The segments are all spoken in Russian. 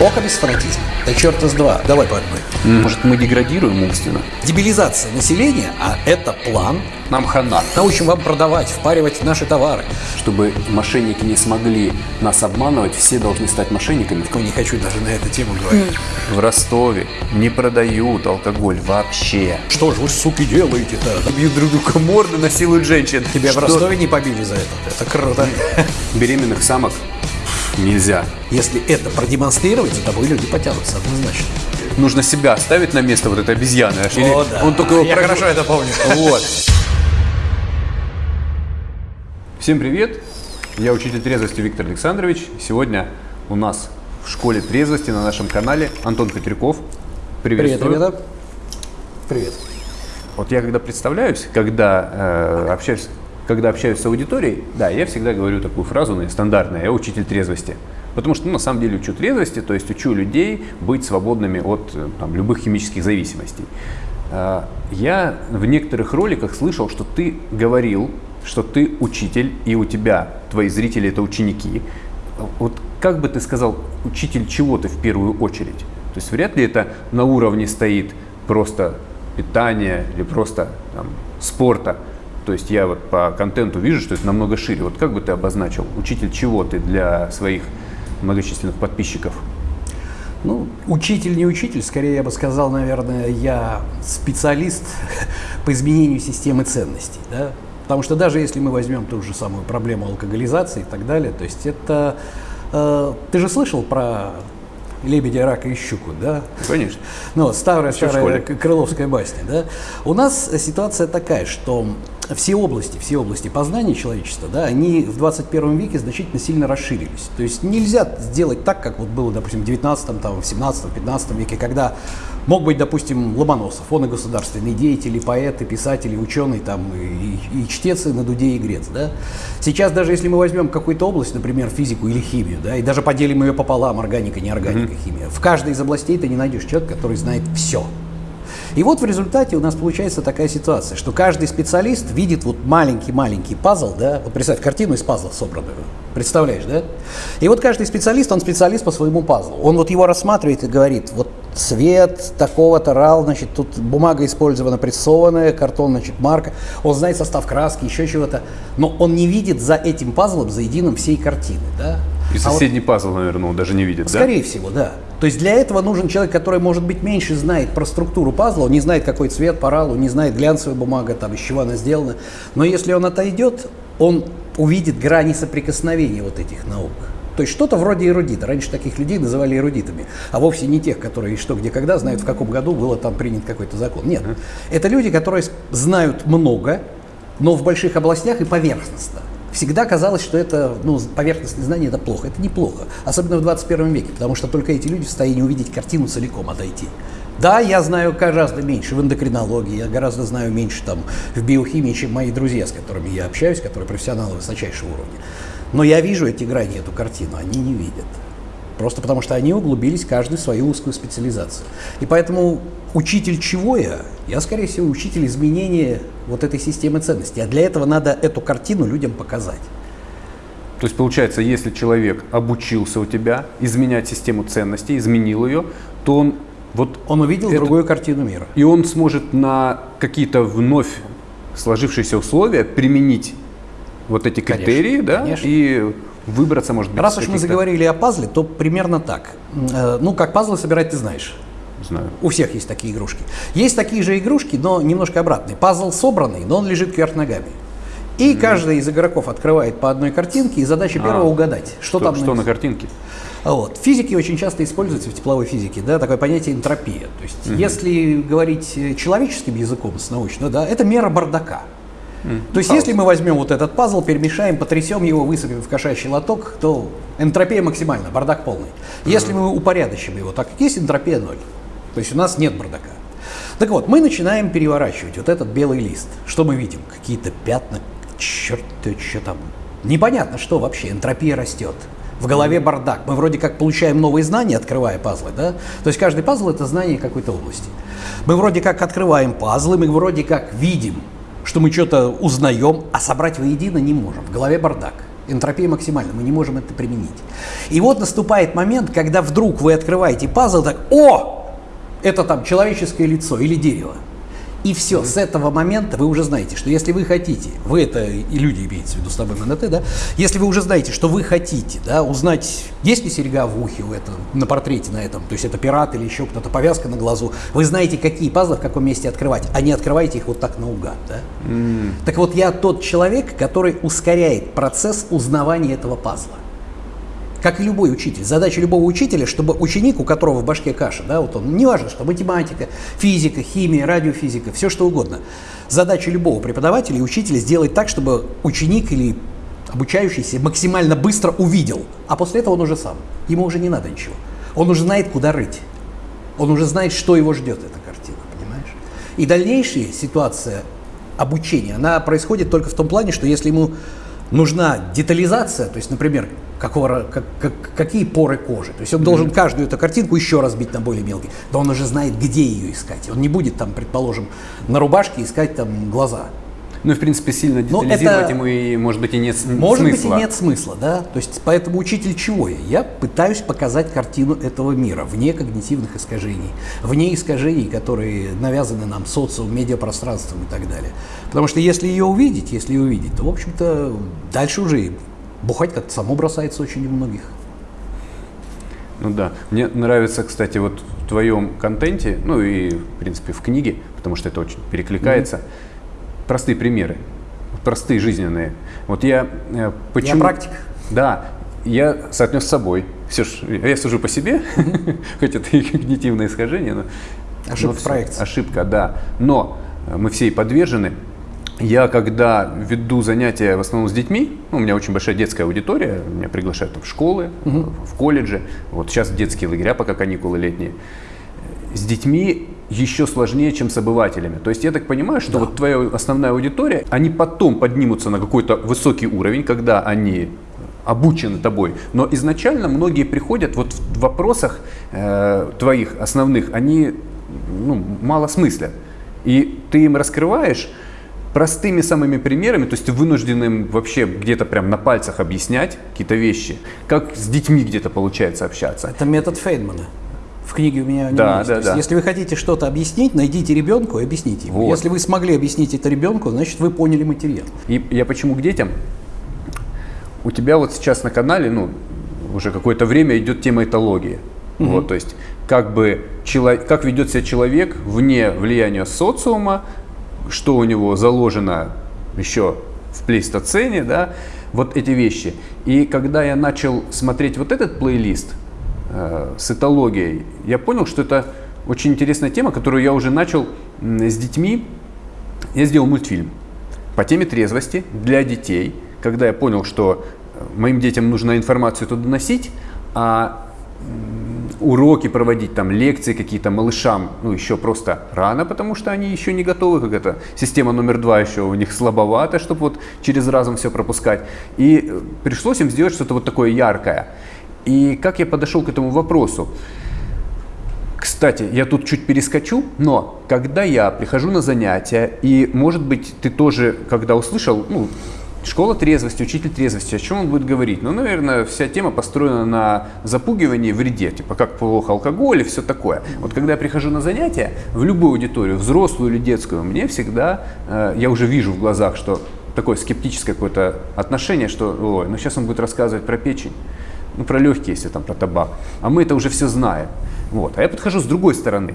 Око без фанатизма. Да черт из два. Давай по одной. Может, мы деградируем умственно? Дебилизация населения, а это план. Нам хана. Научим вам продавать, впаривать наши товары. Чтобы мошенники не смогли нас обманывать, все должны стать мошенниками. Ну, не хочу даже на эту тему говорить. В Ростове не продают алкоголь вообще. Что же вы, суки, делаете-то? Бьют друг друга морды, насилуют женщин. Тебя Что? в Ростове не побили за это. Это круто. Беременных самок нельзя. Если это продемонстрировать, за тобой люди потянутся однозначно. Нужно себя ставить на место вот этой обезьяны. Или О, да. Он только его Я прогнул. хорошо это помню. Вот. Всем привет! Я учитель трезвости Виктор Александрович. Сегодня у нас в школе трезвости на нашем канале Антон Петряков. Привет, ребята. Привет. Вот я когда представляюсь, когда э, общаюсь, когда общаюсь с аудиторией, да, я всегда говорю такую фразу ну, стандартная, я учитель трезвости. Потому что ну, на самом деле учу трезвости, то есть учу людей быть свободными от э, там, любых химических зависимостей. Э, я в некоторых роликах слышал, что ты говорил, что ты учитель, и у тебя твои зрители это ученики. Вот как бы ты сказал, учитель чего ты в первую очередь? То есть вряд ли это на уровне стоит просто питания или просто там, спорта. То есть я вот по контенту вижу, что это намного шире. Вот как бы ты обозначил, учитель чего ты для своих многочисленных подписчиков? Ну, учитель не учитель, скорее я бы сказал, наверное, я специалист по изменению системы ценностей. Да? Потому что даже если мы возьмем ту же самую проблему алкоголизации и так далее, то есть это... э, ты же слышал про лебедя, рака и щуку, да? Конечно. Ну, старая, старая крыловская басня, да? У нас ситуация такая, что все области, все области познания человечества, да, они в 21 веке значительно сильно расширились. То есть нельзя сделать так, как вот было, допустим, в 19, там, в 17, 15 веке, когда мог быть, допустим, Ломоносов, он и государственный деятель, и поэт, и писатель, и ученый, там, и, и- и чтец, и на дуде игрец, да. Сейчас даже если мы возьмем какую-то область, например, физику или химию, да, и даже поделим ее пополам, органика, неорганика, химия, в каждой из областей ты не найдешь человека, который знает все. И вот в результате у нас получается такая ситуация, что каждый специалист видит вот маленький-маленький пазл, да, вот представь, картину из пазла собранную, представляешь, да? И вот каждый специалист, он специалист по своему пазлу. Он вот его рассматривает и говорит, вот цвет такого-то рал, значит, тут бумага использована прессованная, картон, значит, марка, он знает состав краски, еще чего-то, но он не видит за этим пазлом, за единым всей картины, да? И А вот- соседний пазл, наверное, он даже не видит, да? Скорее всего, да. То есть для этого нужен человек, который, может быть, меньше знает про структуру пазла, он не знает, какой цвет по ралу, не знает глянцевая бумага, там, из чего она сделана. Но если он отойдет, он увидит грани соприкосновения вот этих наук. То есть что-то вроде эрудита. Раньше таких людей называли эрудитами, а вовсе не тех, которые что, где, когда знают, в каком году было там принят какой-то закон. Нет. Это люди, которые знают много, но в больших областях и поверхностно. Всегда казалось, что это, ну, поверхностные знания это плохо. Это неплохо, особенно в 21 веке, потому что только эти люди в состоянии увидеть картину целиком, отойти. Да, я знаю гораздо меньше в эндокринологии, я гораздо знаю меньше там в биохимии, чем мои друзья, с которыми я общаюсь, которые профессионалы высочайшего уровня. Но я вижу эти грани, эту картину, они не видят. Просто потому что они углубились каждый в свою узкую специализацию. И поэтому учитель чего я? Я, скорее всего, учитель изменения вот этой системы ценностей. А для этого надо эту картину людям показать. То есть, получается, если человек обучился у тебя изменять систему ценностей, изменил ее, то он вот Он увидел Это- другую картину мира. и он сможет на какие-то вновь сложившиеся условия применить вот эти Конечно, критерии, да, конечно. и выбраться, может быть, Раз уж мы заговорили о пазле, то примерно так. Э, Ну, как пазлы собирать, ты знаешь. Знаю. У всех есть такие игрушки. Есть такие же игрушки, но немножко обратные. Пазл собранный, но он лежит кверх ногами. И каждый из игроков открывает по одной картинке, и задача первого угадать, что, Что, там что на картинке? А Вот. В физике очень часто используется, в тепловой физике, да, такое понятие энтропия. То есть, если говорить э, человеческим языком, с научно, да, это мера бардака. То есть, если мы возьмем вот этот пазл, перемешаем, потрясем его, высыпем в кошачий лоток, то энтропия максимальна, бардак полный. Если мы упорядочим его, так как есть энтропия ноль. То есть у нас нет бардака. Так вот, мы начинаем переворачивать вот этот белый лист. Что мы видим? Какие-то пятна, черт, что там. Непонятно, что вообще, энтропия растет. В голове бардак. Мы вроде как получаем новые знания, открывая пазлы, да? То есть каждый пазл это знание какой-то области. Мы вроде как открываем пазлы, мы вроде как видим, что мы что-то узнаем, а собрать воедино не можем. В голове бардак. Энтропия максимальна, мы не можем это применить. И вот наступает момент, когда вдруг вы открываете пазл, так, о, это там человеческое лицо или дерево. И все, с этого момента вы уже знаете, что если вы хотите, вы это и люди имеется в виду с тобой МНТ, да, если вы уже знаете, что вы хотите, да, узнать, есть ли серега в ухе у этого, на портрете на этом, то есть это пират или еще кто-то, повязка на глазу, вы знаете, какие пазлы в каком месте открывать, а не открываете их вот так наугад, да. Mm. Так вот, я тот человек, который ускоряет процесс узнавания этого пазла. Как и любой учитель. Задача любого учителя, чтобы ученик, у которого в башке каша, да, вот он, неважно, что математика, физика, химия, радиофизика, все что угодно. Задача любого преподавателя и учителя сделать так, чтобы ученик или обучающийся максимально быстро увидел, а после этого он уже сам. Ему уже не надо ничего. Он уже знает, куда рыть. Он уже знает, что его ждет эта картина, понимаешь? И дальнейшая ситуация обучения, она происходит только в том плане, что если ему нужна детализация, то есть, например, какого, как, как, какие поры кожи. То есть он должен каждую эту картинку еще разбить на более мелкие. Да он уже знает, где ее искать. Он не будет там, предположим, на рубашке искать там глаза. Ну в принципе, сильно ну, детализировать это, ему, и, может быть, и нет может смысла. Может быть, и нет смысла, да. То есть, поэтому учитель чего я? Я пытаюсь показать картину этого мира, вне когнитивных искажений, вне искажений, которые навязаны нам социумом, медиапространством и так далее. Потому что если ее увидеть, если ее увидеть, то, в общем-то, дальше уже бухать как-то само бросается очень у многих. Ну да. Мне нравится, кстати, вот в твоем контенте, ну и, в принципе, в книге, потому что это очень перекликается, mm-hmm. простые примеры, простые жизненные. Вот я э, почему... Я практик. Да, я соотнес с собой. Все ж, я сужу по себе, хоть это и когнитивное искажение, но... Ошибка проекции. Ошибка, да. Но мы все и подвержены я когда веду занятия в основном с детьми, ну, у меня очень большая детская аудитория, меня приглашают в школы, угу. в колледжи, вот сейчас детские лагеря, пока каникулы летние. С детьми еще сложнее, чем с обывателями. То есть я так понимаю, что да. вот твоя основная аудитория, они потом поднимутся на какой-то высокий уровень, когда они обучены тобой. Но изначально многие приходят вот в вопросах э, твоих основных, они ну, мало смыслят. И ты им раскрываешь простыми самыми примерами, то есть вынужденным вообще где-то прям на пальцах объяснять какие-то вещи, как с детьми где-то получается общаться. Это метод Фейдмана. В книге у меня да, есть. Да, да. Если вы хотите что-то объяснить, найдите ребенку и объясните ему. Вот. Если вы смогли объяснить это ребенку, значит вы поняли материал. И я почему к детям? У тебя вот сейчас на канале, ну, уже какое-то время идет тема этологии. Угу. Вот, то есть как бы как ведет себя человек вне влияния социума, что у него заложено еще в плейстоцене, да, вот эти вещи. И когда я начал смотреть вот этот плейлист э, с этологией, я понял, что это очень интересная тема, которую я уже начал с детьми. Я сделал мультфильм по теме трезвости для детей, когда я понял, что э, моим детям нужно информацию туда доносить, а уроки проводить, там лекции какие-то малышам, ну еще просто рано, потому что они еще не готовы, как это, система номер два еще у них слабовата, чтобы вот через разум все пропускать. И э, пришлось им сделать что-то вот такое яркое. И как я подошел к этому вопросу? Кстати, я тут чуть перескочу, но когда я прихожу на занятия, и, может быть, ты тоже, когда услышал, ну, Школа трезвости, учитель трезвости, о чем он будет говорить? Ну, наверное, вся тема построена на запугивании, вреде, типа как плохо алкоголь и все такое. Вот когда я прихожу на занятия, в любую аудиторию, взрослую или детскую, мне всегда, э, я уже вижу в глазах, что такое скептическое какое-то отношение, что, ой, ну сейчас он будет рассказывать про печень, ну про легкие, если там про табак, а мы это уже все знаем. Вот. А я подхожу с другой стороны.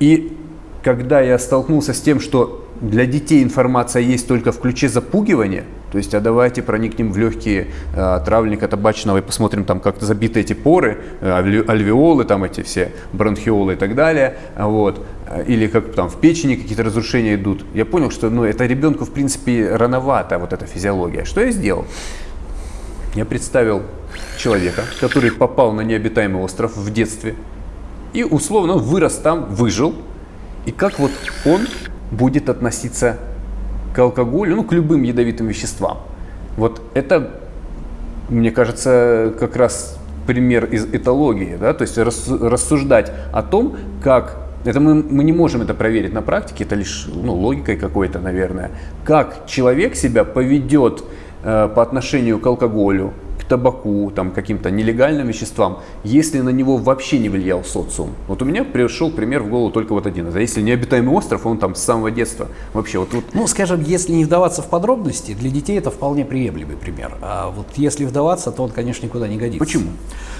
И когда я столкнулся с тем, что для детей информация есть только в ключе запугивания, то есть, а давайте проникнем в легкие э, травника табачного и посмотрим там, как забиты эти поры, э, альвеолы, там эти все бронхиолы и так далее, вот, или как там в печени какие-то разрушения идут. Я понял, что ну, это ребенку, в принципе, рановато, вот эта физиология. Что я сделал? Я представил человека, который попал на необитаемый остров в детстве и условно вырос там, выжил, и как вот он будет относиться к алкоголю, ну, к любым ядовитым веществам. Вот это, мне кажется, как раз пример из этологии, да, то есть рассуждать о том, как это мы, мы не можем это проверить на практике, это лишь ну, логикой какой-то, наверное, как человек себя поведет э, по отношению к алкоголю, табаку, там, каким-то нелегальным веществам, если на него вообще не влиял социум. Вот у меня пришел пример в голову только вот один. А если необитаемый остров, он там с самого детства вообще вот, вот... Ну, скажем, если не вдаваться в подробности, для детей это вполне приемлемый пример. А вот если вдаваться, то он, конечно, никуда не годится. Почему?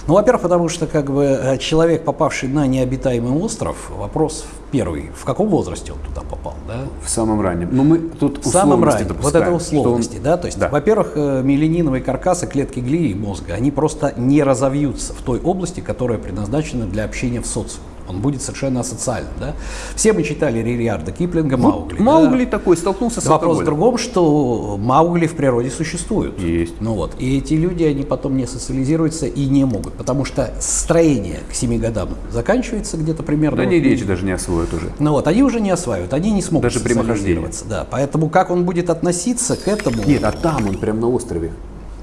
Ну, во-первых, потому что как бы э, человек, попавший на необитаемый остров, вопрос первый, в каком возрасте он туда попал, да? В самом раннем. Но ну, мы тут в самом раннем. Вот это условности, он... да? То есть, да. во-первых, э, меланиновые каркасы клетки глии мозга, они просто не разовьются в той области, которая предназначена для общения в социуме он будет совершенно асоциальным. Да? Все мы читали Ририарда Киплинга, вот Маугли. Маугли да? такой столкнулся с Вопрос в другом, что Маугли в природе существуют. Есть. Ну вот. И эти люди, они потом не социализируются и не могут, потому что строение к 7 годам заканчивается где-то примерно. Да вот, не речь даже не освоят уже. Ну вот, они уже не осваивают, они не смогут даже социализироваться. Да, поэтому как он будет относиться к этому... Нет, а там он прям на острове.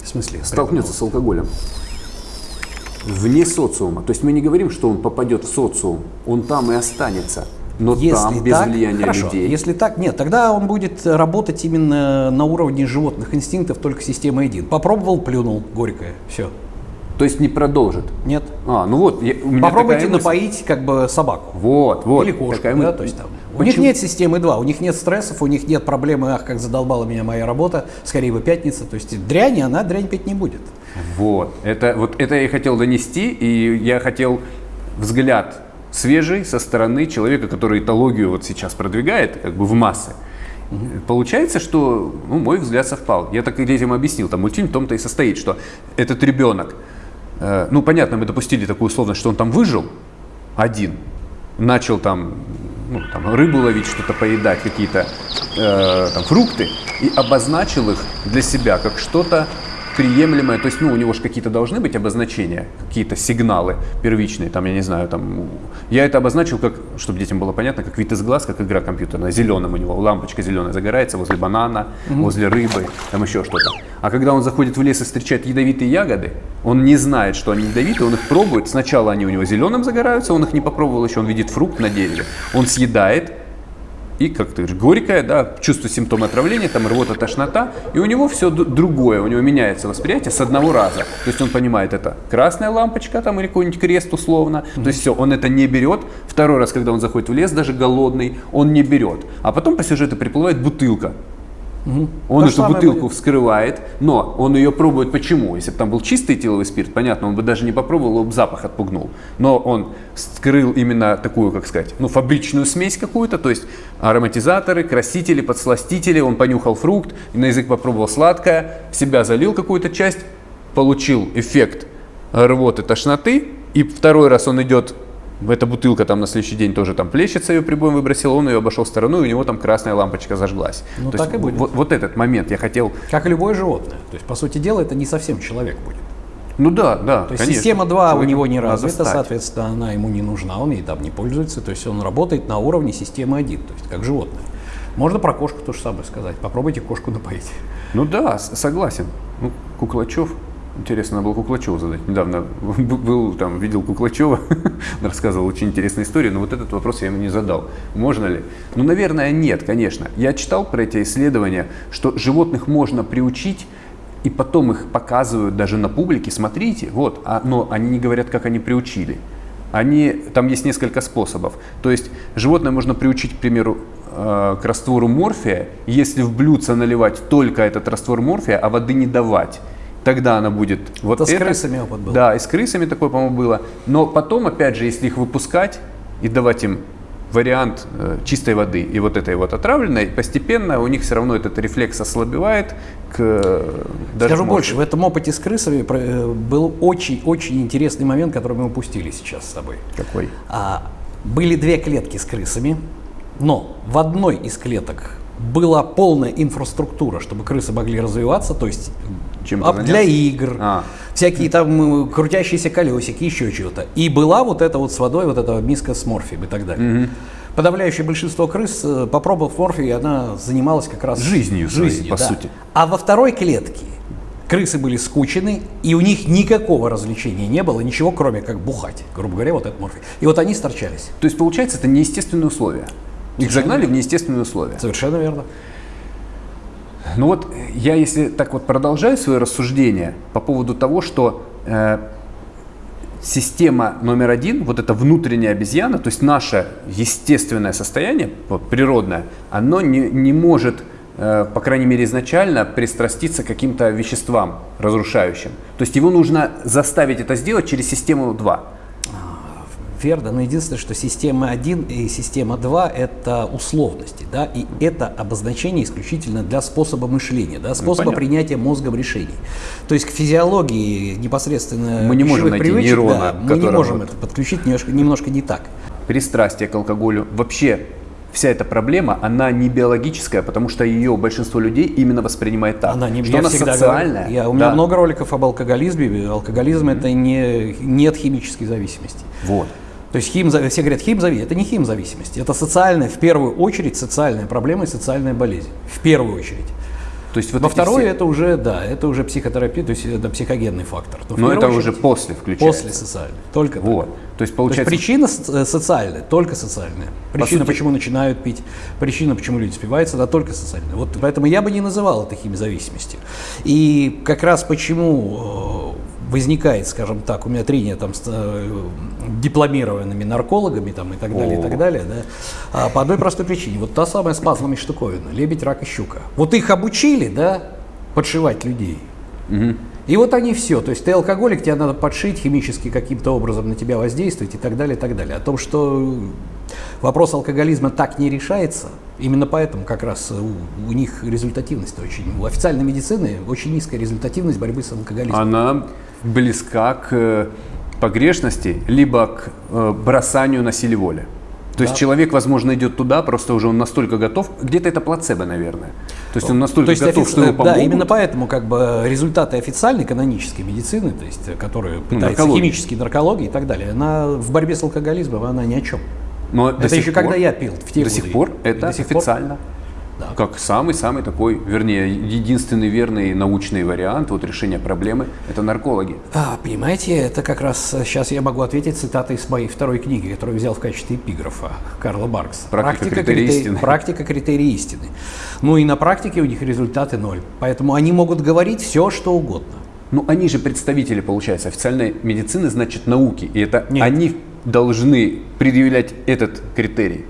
В смысле? Столкнется с алкоголем вне социума. То есть мы не говорим, что он попадет в социум, он там и останется. Но если там без так, влияния хорошо. людей. Если так, нет, тогда он будет работать именно на уровне животных инстинктов, только система один. Попробовал, плюнул, горькое, все. То есть не продолжит? Нет. А, ну вот, я, у меня Попробуйте напоить как бы собаку. Вот, вот. Или кошку, такая да, то есть там. Почему? У них нет системы 2, у них нет стрессов, у них нет проблемы, ах, как задолбала меня моя работа, скорее бы пятница. То есть дрянь, она дрянь пить не будет. Вот. Это, вот это я и хотел донести, и я хотел взгляд свежий со стороны человека, который этологию вот сейчас продвигает как бы в массы. Получается, что ну, мой взгляд совпал. Я так детям объяснил, там мультфильм в том-то и состоит, что этот ребенок, э, ну понятно, мы допустили такую условность, что он там выжил один, начал там, ну, там рыбу ловить, что-то поедать, какие-то э, там фрукты, и обозначил их для себя как что-то приемлемое, то есть, ну, у него же какие-то должны быть обозначения, какие-то сигналы первичные, там, я не знаю, там, я это обозначил как, чтобы детям было понятно, как вид из глаз, как игра компьютерная, зеленым у него, лампочка зеленая загорается возле банана, mm-hmm. возле рыбы, там еще что-то. А когда он заходит в лес и встречает ядовитые ягоды, он не знает, что они ядовитые, он их пробует, сначала они у него зеленым загораются, он их не попробовал еще, он видит фрукт на дереве, он съедает, и, как ты говоришь, горькое, да, чувство симптома отравления, там рвота, тошнота, и у него все другое, у него меняется восприятие с одного раза. То есть он понимает, это красная лампочка там или какой-нибудь крест условно, mm-hmm. то есть все, он это не берет. Второй раз, когда он заходит в лес, даже голодный, он не берет. А потом по сюжету приплывает бутылка, Угу. Он То эту бутылку будет. вскрывает, но он ее пробует почему? Если бы там был чистый этиловый спирт, понятно, он бы даже не попробовал, его бы запах отпугнул. Но он вскрыл именно такую, как сказать, ну, фабричную смесь какую-то, то есть ароматизаторы, красители, подсластители, он понюхал фрукт, на язык попробовал сладкое, себя залил какую-то часть, получил эффект рвоты, тошноты, и второй раз он идет эта бутылка там на следующий день тоже там плещется, ее прибоем выбросил, он ее обошел стороной, у него там красная лампочка зажглась. Ну, То так есть, и будет. Вот, вот этот момент я хотел... Как и любое животное. То есть, по сути дела, это не совсем человек будет. Ну да, да. То есть конечно. система 2 Человек у него не развита, соответственно, она ему не нужна, он ей там не пользуется. То есть он работает на уровне системы 1, то есть как животное. Можно про кошку то же самое сказать. Попробуйте кошку напоить. Ну да, согласен. Ну, Куклачев Интересно, надо было Куклачеву задать. Недавно был там, видел Куклачева, рассказывал очень интересную историю, но вот этот вопрос я ему не задал. Можно ли? Ну, наверное, нет, конечно. Я читал про эти исследования, что животных можно приучить, и потом их показывают даже на публике. Смотрите, вот, а, но они не говорят, как они приучили. Они, там есть несколько способов. То есть животное можно приучить, к примеру, э, к раствору морфия, если в блюдце наливать только этот раствор морфия, а воды не давать тогда она будет вот это. с крысами опыт был. Да, и с крысами такое, по-моему, было. Но потом, опять же, если их выпускать и давать им вариант э, чистой воды и вот этой вот отравленной, постепенно у них все равно этот рефлекс ослабевает к э, даже Скажу больше, в этом опыте с крысами э, был очень-очень интересный момент, который мы упустили сейчас с тобой. Какой? А, были две клетки с крысами, но в одной из клеток была полная инфраструктура, чтобы крысы могли развиваться, то есть чем а для игр, а. всякие там крутящиеся колесики, еще чего-то. И была вот эта вот с водой, вот эта миска с морфием и так далее. Угу. Подавляющее большинство крыс, э, попробовав морфий, она занималась как раз жизнью, жизнью по да. сути. А во второй клетке крысы были скучены, и у них никакого развлечения не было, ничего кроме как бухать, грубо говоря, вот этот морфий. И вот они сторчались. То есть, получается, это неестественные условия. Их загнали в неестественные условия. Совершенно верно. Ну вот я, если так вот продолжаю свое рассуждение по поводу того, что э, система номер один, вот эта внутренняя обезьяна, то есть наше естественное состояние, природное, оно не, не может, э, по крайней мере изначально, пристраститься к каким-то веществам разрушающим. То есть его нужно заставить это сделать через систему 2 верно, но единственное, что система 1 и система 2 – это условности, да, и это обозначение исключительно для способа мышления, да, способа ну, принятия мозгом решений. То есть к физиологии непосредственно мы не можем найти привычек, нейрона, да, мы не можем это подключить немножко, немножко не так. Пристрастие к алкоголю вообще вся эта проблема, она не биологическая, потому что ее большинство людей именно воспринимает так. Она не что она социальная. Говорю, я, у меня да. много роликов об алкоголизме. Алкоголизм mm-hmm. это не, нет химической зависимости. Вот. То есть хим, все говорят, химзависимость. Это не химзависимость. Это социальная, в первую очередь, социальная проблема и социальная болезнь. В первую очередь. То есть вот Во второе все... это уже, да, это уже психотерапия, то есть это психогенный фактор. Но, Но это очередь, уже после включается. После социальной, только вот. То есть получается. То есть причина э, социальная, только социальная. Причина, По почему начинают пить, причина, почему люди спиваются, да, только социальная. Вот поэтому я бы не называл это химизависимостью. И как раз почему э, возникает, скажем так, у меня трение там с э, дипломированными наркологами там и так далее, О. и так далее, да, а по одной простой причине. Вот та самая с пазлами штуковина, лебедь, рак и щука. Вот их обучили, да, подшивать людей. Угу. И вот они все. То есть ты алкоголик, тебе надо подшить, химически каким-то образом на тебя воздействовать и так далее, и так далее. О том, что вопрос алкоголизма так не решается, именно поэтому как раз у, у них результативность очень, у официальной медицины очень низкая результативность борьбы с алкоголизмом. Она близка к э, погрешности, либо к э, бросанию на силе воли. То да. есть человек, возможно, идет туда, просто уже он настолько готов, где-то это плацебо, наверное. То есть он настолько то есть готов, офици... что ему помогут. Да, именно поэтому как бы результаты официальной канонической медицины, то есть которые ну, пытаются ну, химические наркологии и так далее, она в борьбе с алкоголизмом, она ни о чем. Но это еще пор, когда я пил в те До сих пор это официально. Пор? Да. Как самый-самый такой, вернее, единственный верный научный вариант вот решения проблемы – это наркологи. А, понимаете, это как раз сейчас я могу ответить цитатой из моей второй книги, которую взял в качестве эпиграфа Карла Баркса. Практика, практика критерий истины. Практика критерий истины. Ну и на практике у них результаты ноль. Поэтому они могут говорить все, что угодно. Ну, они же представители, получается, официальной медицины, значит, науки. И это Нет. они должны предъявлять этот критерий.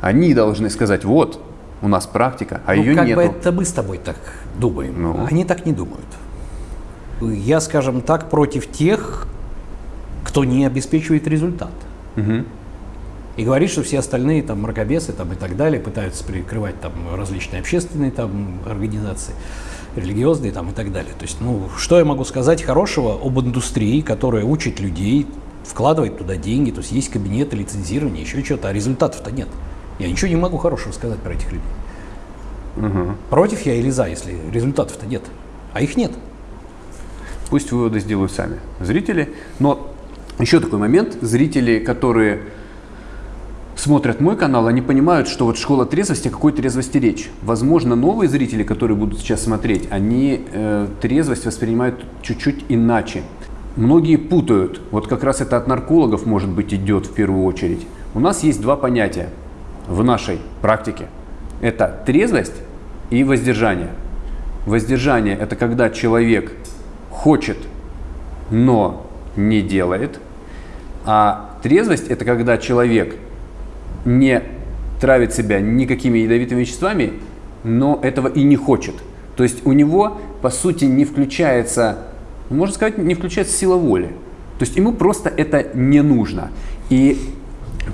Они должны сказать, вот, у нас практика, а ну, ее как нету. бы это мы с тобой так думаем. Ну. Они так не думают. Я, скажем так, против тех, кто не обеспечивает результат. Угу. И говорит, что все остальные там мракобесы там, и так далее пытаются прикрывать там различные общественные там организации, религиозные там и так далее. То есть, ну, что я могу сказать хорошего об индустрии, которая учит людей, вкладывает туда деньги, то есть есть кабинеты, лицензирование, еще что-то, а результатов-то нет. Я ничего не могу хорошего сказать про этих людей. Угу. Против я или за, если результатов-то нет. А их нет. Пусть выводы сделают сами зрители. Но еще такой момент. Зрители, которые смотрят мой канал, они понимают, что вот школа трезвости, о какой трезвости речь. Возможно, новые зрители, которые будут сейчас смотреть, они э, трезвость воспринимают чуть-чуть иначе. Многие путают, вот как раз это от наркологов, может быть, идет в первую очередь. У нас есть два понятия в нашей практике. Это трезвость и воздержание. Воздержание – это когда человек хочет, но не делает. А трезвость – это когда человек не травит себя никакими ядовитыми веществами, но этого и не хочет. То есть у него, по сути, не включается, можно сказать, не включается сила воли. То есть ему просто это не нужно. И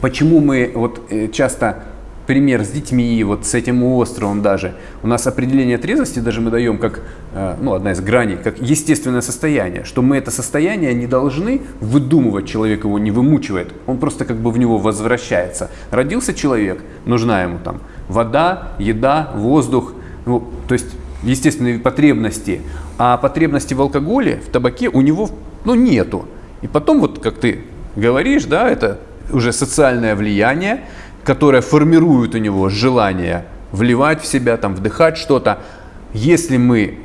Почему мы вот э, часто пример с детьми, вот с этим островом даже. У нас определение трезвости даже мы даем как, э, ну, одна из граней, как естественное состояние, что мы это состояние не должны выдумывать, человек его не вымучивает, он просто как бы в него возвращается. Родился человек, нужна ему там вода, еда, воздух, ну, то есть естественные потребности, а потребности в алкоголе, в табаке у него, ну, нету. И потом вот, как ты говоришь, да, это уже социальное влияние, которое формирует у него желание вливать в себя, там, вдыхать что-то. Если мы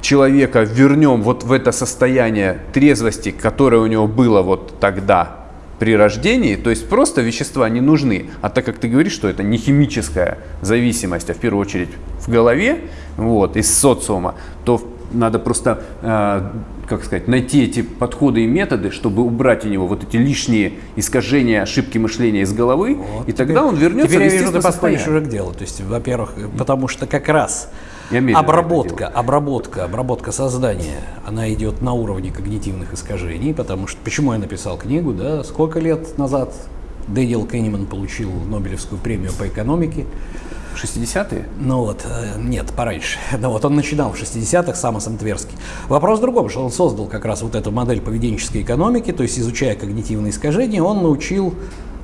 человека вернем вот в это состояние трезвости, которое у него было вот тогда, при рождении, то есть просто вещества не нужны. А так как ты говоришь, что это не химическая зависимость, а в первую очередь в голове, вот, из социума, то надо просто, э, как сказать, найти эти подходы и методы, чтобы убрать у него вот эти лишние искажения, ошибки мышления из головы, Вот, и теперь- тогда он вернется Теперь в я вижу, естественное состояние. уже к делу. То есть, во-первых, потому что как раз обработка, обработка, обработка сознания, она идет на уровне когнитивных искажений, потому что почему я написал книгу, да, сколько лет назад Дэниел Кенниман получил Нобелевскую премию по экономике. 60-е? Ну вот, э, нет, пораньше. Ну вот он начинал в 60-х, Самос Тверский. Вопрос в другом, что он создал как раз вот эту модель поведенческой экономики, то есть изучая когнитивные искажения, он научил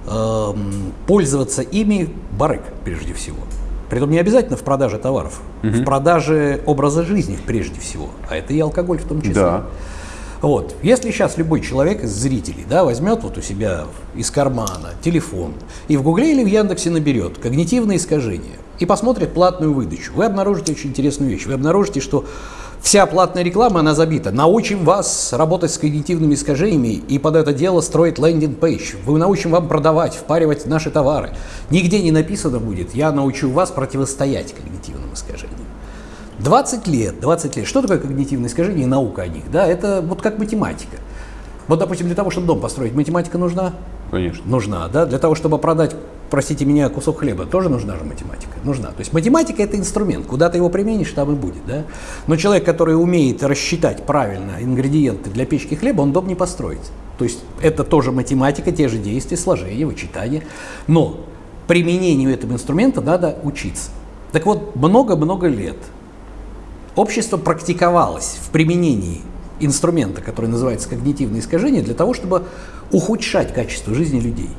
эм, пользоваться ими барыг прежде всего. Притом не обязательно в продаже товаров, в продаже образа жизни прежде всего, а это и алкоголь в том числе. Да. Вот. Если сейчас любой человек из зрителей да, возьмет вот у себя из кармана телефон и в Гугле или в Яндексе наберет когнитивные искажения и посмотрит платную выдачу, вы обнаружите очень интересную вещь. Вы обнаружите, что вся платная реклама, она забита. Научим вас работать с когнитивными искажениями и под это дело строить лендинг-пейдж. Мы научим вам продавать, впаривать наши товары. Нигде не написано будет, я научу вас противостоять когнитивным искажениям. 20 лет, 20 лет. Что такое когнитивное искажение и наука о них? Да, это вот как математика. Вот, допустим, для того, чтобы дом построить, математика нужна? Конечно. Нужна, да? Для того, чтобы продать, простите меня, кусок хлеба, тоже нужна же математика? Нужна. То есть математика – это инструмент. Куда ты его применишь, там и будет, да? Но человек, который умеет рассчитать правильно ингредиенты для печки хлеба, он дом не построит. То есть это тоже математика, те же действия, сложение, вычитание. Но применению этого инструмента надо учиться. Так вот, много-много лет общество практиковалось в применении инструмента, который называется когнитивное искажение, для того, чтобы ухудшать качество жизни людей.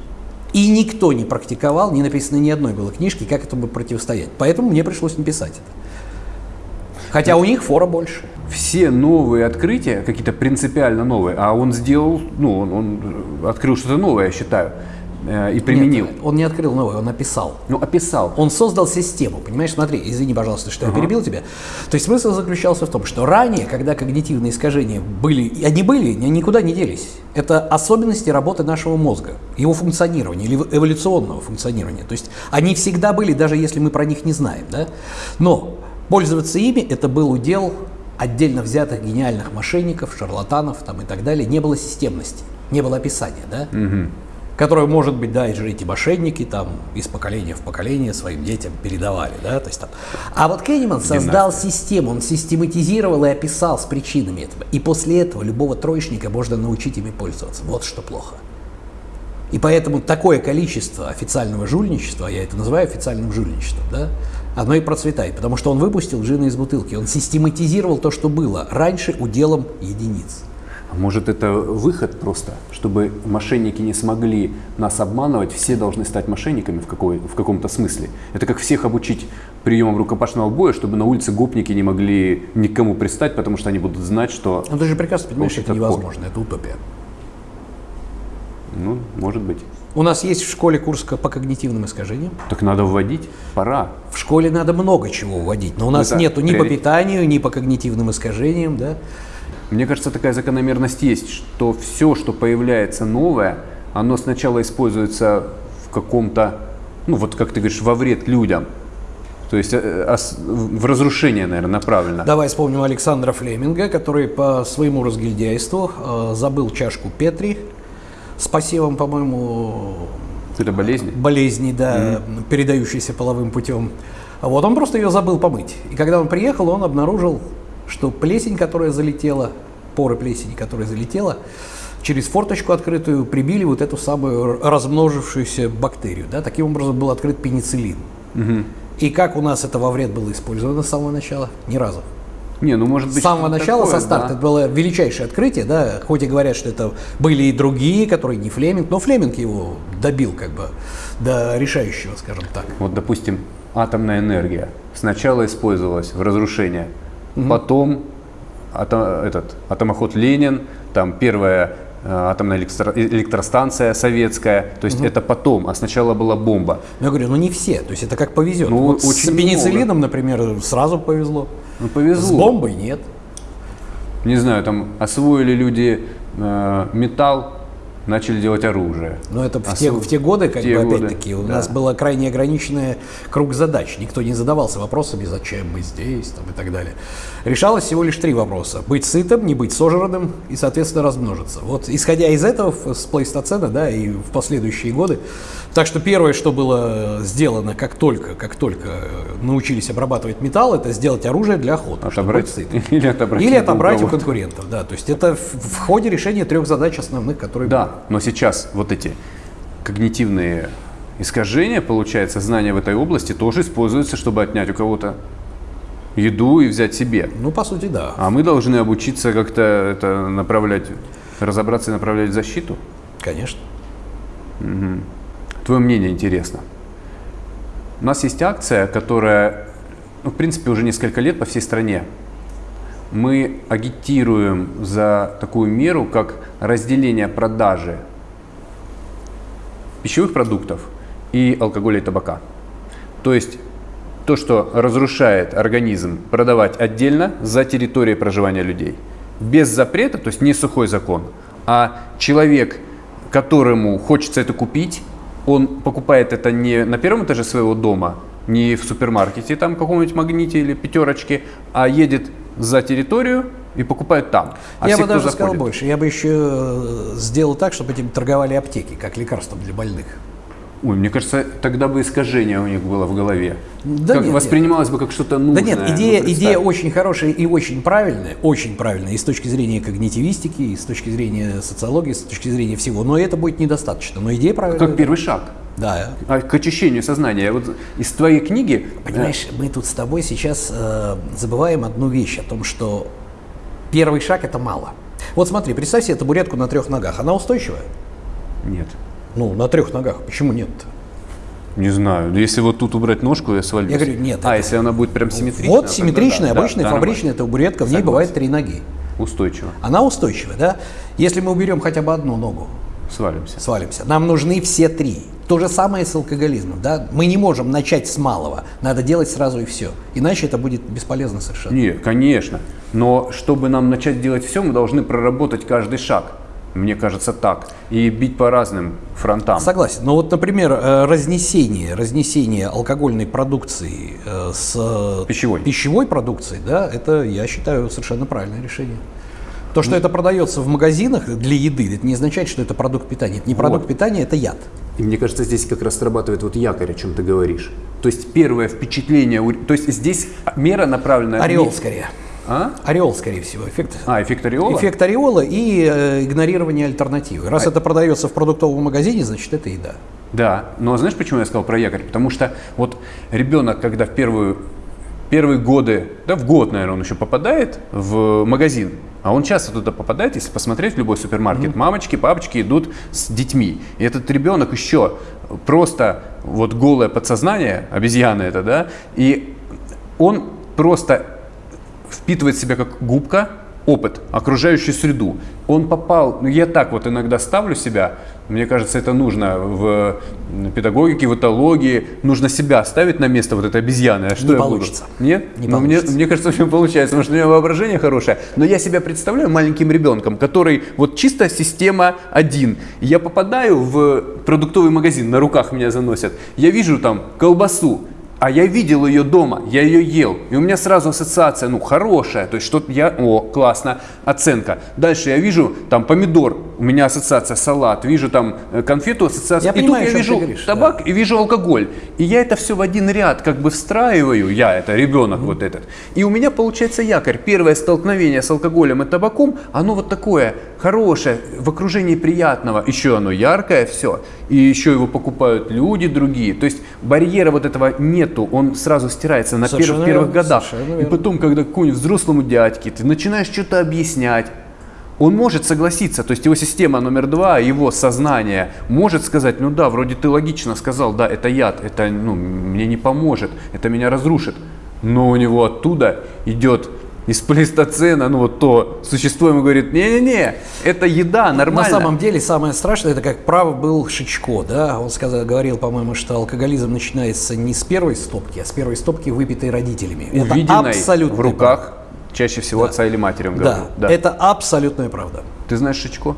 И никто не практиковал, не написано ни одной было книжки, как этому противостоять. Поэтому мне пришлось написать это. Хотя у них фора больше. Все новые открытия, какие-то принципиально новые, а он сделал, ну, он, он открыл что-то новое, я считаю, э, и применил. Нет, он не открыл новое, он написал. Ну, описал. Он создал систему, понимаешь, смотри, извини, пожалуйста, что я перебил тебя. То есть смысл заключался в том, что ранее, когда когнитивные искажения были, они были, они никуда не делись. Это особенности работы нашего мозга, его функционирования или эволюционного функционирования. То есть они всегда были, даже если мы про них не знаем. Да? Но пользоваться ими это был удел отдельно взятых гениальных мошенников, шарлатанов там, и так далее. Не было системности, не было описания. Да? Которую, может быть, да, и же эти мошенники там из поколения в поколение своим детям передавали, да, то есть там. А вот Кенниман создал систему, он систематизировал и описал с причинами этого. И после этого любого троечника можно научить ими пользоваться. Вот что плохо. И поэтому такое количество официального жульничества, я это называю официальным жульничеством, да, оно и процветает, потому что он выпустил джина из бутылки, он систематизировал то, что было раньше уделом единиц. Может это выход просто, чтобы мошенники не смогли нас обманывать, все должны стать мошенниками в, какой, в каком-то смысле. Это как всех обучить приемам рукопашного боя, чтобы на улице гопники не могли никому пристать, потому что они будут знать, что, Ну ты же прекрасно понимаешь, Общий это невозможно, это утопия. ну, может быть. У нас есть в школе курс по когнитивным искажениям. Так надо вводить, пора. В школе надо много чего вводить, но у нас Это нету ни по приоритет. питанию, ни по когнитивным искажениям, да. Мне кажется, такая закономерность есть, что все, что появляется новое, оно сначала используется в каком-то, ну вот как ты говоришь, во вред людям. То есть э, ос- в разрушение, наверное, направлено. Давай вспомним Александра Флеминга, который по своему разгильдяйству э, забыл чашку Петри с посевом, по-моему, Это болезнь. болезни, да, передающейся половым путем. Вот он просто ее забыл помыть. И когда он приехал, он обнаружил, что плесень, которая залетела, поры плесени, которая залетела, через форточку открытую прибили вот эту самую размножившуюся бактерию. Да? Таким образом был открыт пенициллин. И как у нас это во вред было использовано с самого начала? Ни разу. Не, ну может быть. С самого начала, такое, со старта, да. это было величайшее открытие, да, хоть и говорят, что это были и другие, которые не Флеминг, но Флеминг его добил как бы до решающего, скажем так. Вот, допустим, атомная энергия сначала использовалась в разрушение, потом ато- этот атомоход Ленин, там первая э, атомная электро- электростанция советская, то есть это потом, а сначала была бомба. Но я говорю, ну не все, то есть это как повезет. Ну, вот с очень пенициллином, например, сразу повезло. Ну С повезло. бомбой нет. Не знаю, там освоили люди э, металл, начали делать оружие. Но это в, те, в те годы, как те бы, опять-таки, у да. нас было крайне ограниченный круг задач. Никто не задавался вопросами, зачем мы здесь там, и так далее. Решалось всего лишь три вопроса. Быть сытым, не быть сожранным и, соответственно, размножиться. Вот исходя из этого, с плейстоцена, да, и в последующие годы. Так что первое, что было сделано, как только, как только научились обрабатывать металл, это сделать оружие для охоты. Отобрать сытым. или отобрать, Или отобрать у конкурентов, да. То есть это в, в ходе решения трех задач основных, которые Да, но сейчас вот эти когнитивные искажения, получается, знания в этой области тоже используются, чтобы отнять у кого-то еду и взять себе. Ну, по сути, да. А мы должны обучиться как-то это направлять, разобраться и направлять в защиту. Конечно. Твое мнение интересно. У нас есть акция, которая, ну, в принципе, уже несколько лет по всей стране. Мы агитируем за такую меру, как разделение продажи пищевых продуктов и алкоголя и табака. То есть то, что разрушает организм, продавать отдельно за территорией проживания людей. Без запрета, то есть не сухой закон, а человек, которому хочется это купить, он покупает это не на первом этаже своего дома, не в супермаркете, там каком-нибудь магните или пятерочке, а едет за территорию и покупает там. А я все, бы даже сказал заходит- больше. Я бы еще э, сделал так, чтобы этим торговали аптеки, как лекарством для больных. Ой, мне кажется, тогда бы искажение у них было в голове. Да как нет, воспринималось бы как что-то Да нужное. нет, Ну, идея, представь. идея очень хорошая и очень правильная, очень правильная и с точки зрения когнитивистики, и с точки зрения социологии, и с точки зрения всего. Но это будет недостаточно. Но идея правильная. Как первый шаг Да. а, к очищению сознания. Вот из твоей книги... Понимаешь, мы тут с тобой сейчас э, забываем одну вещь о том, что первый шаг это мало. Вот смотри, представь себе табуретку на трех ногах. Она устойчивая? Нет. Ну, на трех ногах. Почему нет? Не знаю. Если вот тут убрать ножку, я свалюсь. Я говорю, нет, А, это- если она будет прям симметричная? вот симметричная, да, да, обычная да, фабричная табуретка, в ней Согласен. бывает три ноги. Устойчиво. Она устойчивая, да? Если мы уберем хотя бы одну ногу, Свалимся. свалимся. Нам нужны все три. То же самое с алкоголизмом, да? Мы не можем начать с малого. Надо делать сразу и все. Иначе это будет бесполезно совершенно. Нет, конечно. Но чтобы нам начать делать все, мы должны проработать каждый шаг. Мне кажется так. И бить по разным фронтам. Согласен. Но вот, например, э, разнесение, разнесение алкогольной продукции э, с Пищевой. пищевой продукцией, да, это, я считаю, совершенно правильное решение. То, что это продается в магазинах для еды, это не означает, что это продукт питания. Это не продукт питания, это яд. И мне кажется, здесь как раз срабатывает вот якорь, о чем ты говоришь. То есть первое впечатление, то есть здесь мера направлена... Ореол не- скорее. А? Ореол, скорее всего. Эффект, А, эффект ореола? эффект ореола и э, игнорирование альтернативы. Раз это продается в продуктовом магазине, значит, это еда. Да, но знаешь, почему я сказал про якорь? Потому что вот ребенок, когда в первую, первые годы, да в год, наверное, он еще попадает в магазин, а он часто туда попадает, если посмотреть в любой супермаркет, мамочки, папочки идут с детьми. И этот ребенок еще просто вот голое подсознание, обезьяна это, да, и он просто впитывает в себя как губка опыт, окружающую среду. Он попал, ну я так вот иногда ставлю себя, мне кажется, это нужно в педагогике, в этологии, нужно себя ставить на место вот этой обезьяны. А что Не я получится. Буду? Нет? Не мне, получится. мне кажется, у меня получается, потому что у меня воображение хорошее. Но я себя представляю маленьким ребенком, который вот чисто система один. Я попадаю в продуктовый магазин, на руках меня заносят. Я вижу там колбасу, а я видел ее дома, я ее ел. И у меня сразу ассоциация, ну, хорошая. То есть что-то я, о, классно, оценка. Дальше я вижу там помидор, у меня ассоциация салат. Вижу там э, конфету, ассоциация. Я и понимаю, тут я вижу говоришь, табак и вижу алкоголь. И я это все в один ряд как бы встраиваю, я это ребенок вот этот. И у меня получается якорь. Первое столкновение с алкоголем и табаком, оно вот такое хорошее, в окружении приятного. Еще оно яркое все. И еще его покупают люди другие. То есть барьера вот этого нету, он сразу стирается на Совершенно первых, первых годах. И потом, когда какому-нибудь взрослому дядьке ты начинаешь что-то объяснять, он может согласиться, то есть его система номер два, его сознание может сказать, ну да, вроде ты логично сказал, да, это яд, это ну, мне не поможет, это меня разрушит. Но у него оттуда идет из плейстоцена, ну вот то существо ему говорит, не-не-не, это еда, нормально. На самом деле самое страшное, это как прав был Шичко, да, он сказал, говорил, по-моему, что алкоголизм начинается не с первой стопки, а с первой стопки, выпитой родителями. Это Увиденной абсолютно в руках чаще всего отца или матери, он Да, говорил. это абсолютная правда. Ты знаешь Шичко?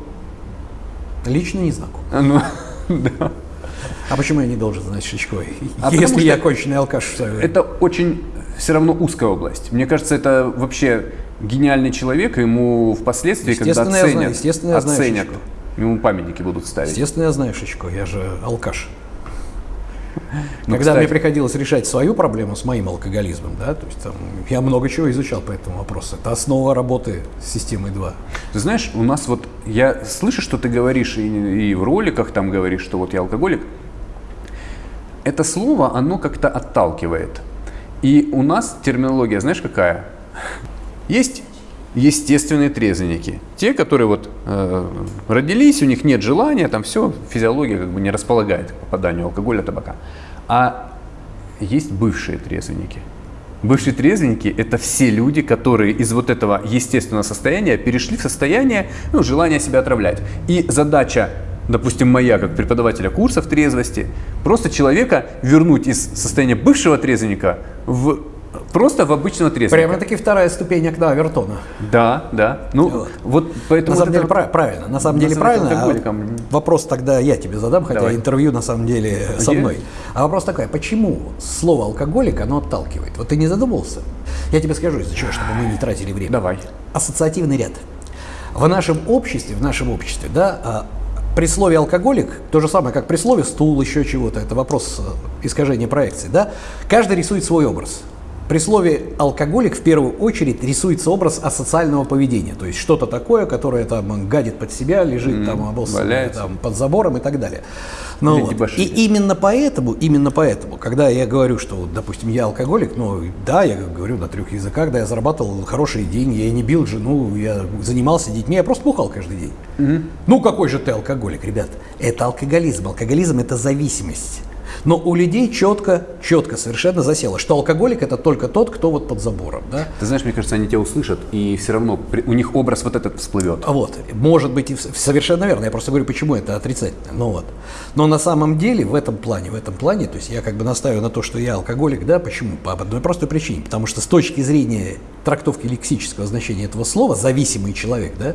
Лично не знаком. Ну, да. А почему я не должен знать Шичко, А если я конченый алкаш? Это очень все равно узкая область. Мне кажется, это вообще гениальный человек, ему впоследствии, когда Естественно, я оценят, знаю, естественно, я знаю оценят, Шичко. ему памятники будут ставить. Естественно, я знаю Шичко, я же алкаш. Ну, Когда кстати. мне приходилось решать свою проблему с моим алкоголизмом, да, то есть там, я много чего изучал по этому вопросу. Это основа работы с системой 2. Ты знаешь, у нас вот, я слышу, что ты говоришь, и, и в роликах там говоришь, что вот я алкоголик. Это слово, оно как-то отталкивает. И у нас терминология, знаешь, какая? Есть естественные трезвенники. Те, которые вот э, родились, у них нет желания, там все, физиология как бы не располагает к попаданию алкоголя, табака. А есть бывшие трезвенники. Бывшие трезвенники – это все люди, которые из вот этого естественного состояния перешли в состояние ну, желания себя отравлять. И задача, допустим, моя, как преподавателя курсов трезвости, просто человека вернуть из состояния бывшего трезвенника в просто в обычного трезвенника. Прямо-таки вторая ступень окна Авертона. Да, да. Ну, Вот. вот поэтому... На самом деле это пра- правильно, на самом деле называть правильно. а вопрос тогда я тебе задам, хотя Давай. интервью на самом деле со мной. А вопрос такой, почему слово алкоголик, оно отталкивает? Вот ты не задумывался? Я тебе скажу, из-за чего, чтобы мы не тратили время. Давай. Ассоциативный ряд. В нашем обществе, в нашем обществе, да, а, при слове алкоголик, то же самое, как при слове стул, еще чего-то, это вопрос э, искажения проекции, да, каждый рисует свой образ. При слове алкоголик в первую очередь рисуется образ асоциального поведения, то есть что-то такое, которое там гадит под себя, лежит там, обоссанное, там под забором и так далее. Ну, Или вот. И именно поэтому, именно поэтому, когда я говорю, что, допустим, я алкоголик, ну да, я говорю на трех языках, да, я зарабатывал хорошие деньги, я не бил жену, я занимался детьми, я просто бухал каждый день. Ну какой же ты алкоголик, ребят? Это алкоголизм. Алкоголизм это зависимость. Но у людей четко, четко совершенно засело, что алкоголик это только тот, кто вот под забором, да? Ты знаешь, мне кажется, они тебя услышат, и все равно у них образ вот этот всплывет. А Вот, может быть, и совершенно верно. Я просто говорю, почему это отрицательно. Ну вот. Но на самом деле в этом плане, в этом плане, то есть я как бы настаиваю на то, что я алкоголик, да, почему? По одной простой причине. Потому что с точки зрения трактовки лексического значения этого слова, зависимый человек, да,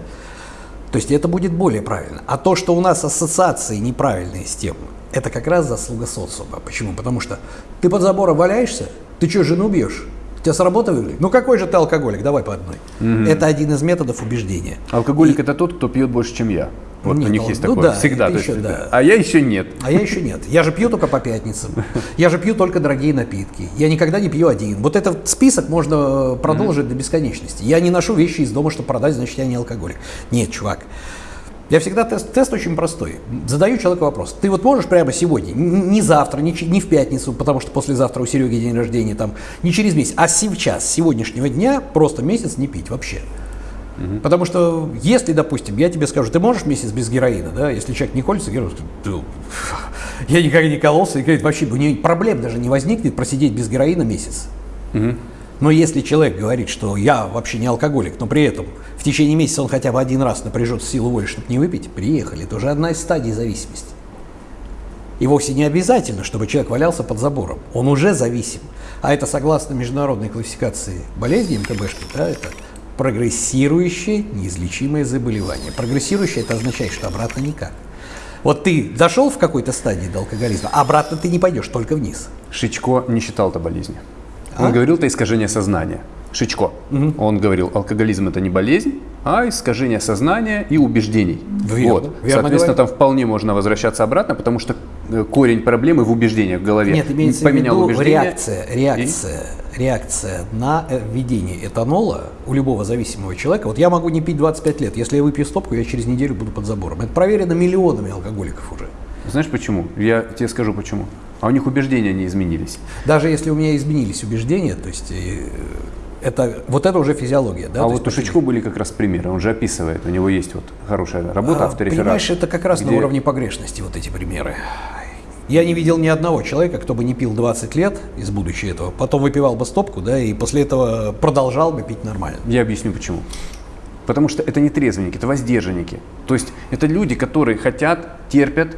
то есть это будет более правильно. А то, что у нас ассоциации неправильные с тем, это как раз заслуга социума. Почему? Потому что ты под забором валяешься, ты что, жену бьешь? Тебя с работы выгнали? Ну какой же ты алкоголик? Давай по одной. Это один из методов убеждения. Алкоголик это тот, кто пьет больше, чем я. Вот Нет, у них ну, есть ну такое да, всегда. то есть еще это- да. А я еще нет. А я еще нет. Я же пью только по пятницам. Я же пью только дорогие напитки. Я никогда не пью один. Вот этот список можно э, продолжить до бесконечности. Я не ношу вещи из дома, чтобы продать, значит, я не алкоголик. Нет, чувак. Я всегда тест, тест очень простой. Задаю человеку вопрос. Ты вот можешь прямо сегодня, не завтра, не, не в пятницу, потому что послезавтра у Сереги день рождения, там, не через месяц, а сейчас, с сегодняшнего дня, просто месяц не пить вообще. Потому что если, допустим, я тебе скажу, ты можешь месяц без героина, да, если человек не колется, героин, «Да, я никогда не кололся, и говорит, вообще у него проблем даже не возникнет просидеть без героина месяц. Но если человек говорит, что я вообще не алкоголик, но при этом в течение месяца он хотя бы один раз напряжет силу воли, чтобы не выпить, приехали. Это уже одна из стадий зависимости. И вовсе не обязательно, чтобы человек валялся под забором. Он уже зависим. А это согласно международной классификации болезней МКБшки, да, это прогрессирующее неизлечимое заболевание. Прогрессирующее это означает, что обратно никак. Вот ты дошел в какой-то стадии до алкоголизма, а обратно ты не пойдешь, только вниз. Шичко не считал это болезнью. Он А? говорил, это искажение сознания. Шичко. Он говорил, алкоголизм это не болезнь, а искажение сознания и убеждений. Верно, вот. верно Соответственно, говорит. там вполне можно возвращаться обратно, потому что э, корень проблемы в убеждениях в голове. Нет, имеется Поменял в виду убеждения. реакция, реакция, реакция на э, введение этанола у любого зависимого человека. Вот я могу не пить 25 лет, если я выпью стопку, я через неделю буду под забором. Это проверено миллионами алкоголиков уже. Знаешь почему? Я тебе скажу почему. А у них убеждения не изменились. Даже если у меня изменились убеждения, то есть э, это, вот это уже физиология. Да? а то вот у Шичко были как раз примеры. Он же описывает, у него есть вот хорошая работа, А, автореферат. Понимаешь, это как раз на где- уровне погрешности вот эти примеры. Я не видел ни одного человека, кто бы не пил 20 лет из будущего этого, потом выпивал бы стопку, да, и после этого продолжал бы пить нормально. Я объясню почему. Потому что это не трезвенники, это воздержанники. То есть это люди, которые хотят, терпят,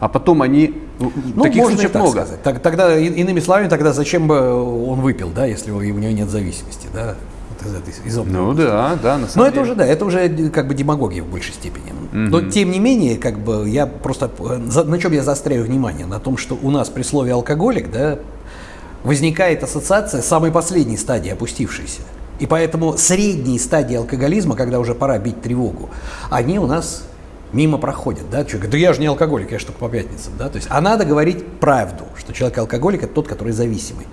а потом они... Ну, таких можно случаев так много. сказать. Так- тогда, иными словами, тогда зачем бы он выпил, да, если у него нет зависимости, да? из этой из. Ну да, да, на самом Но это деле. уже, да, это уже как бы демагогия в большей степени. Но тем не менее, как бы я просто э, на чем я заостряю внимание? На том, что у нас при слове алкоголик, да, возникает ассоциация самой последней стадии опустившейся. И поэтому средние стадии алкоголизма, когда уже пора бить тревогу, они у нас мимо проходят, да, человек говорит, да я же не алкоголик, я же только по пятницам, да, то есть, а надо говорить правду, что человек алкоголик это тот, который зависимый.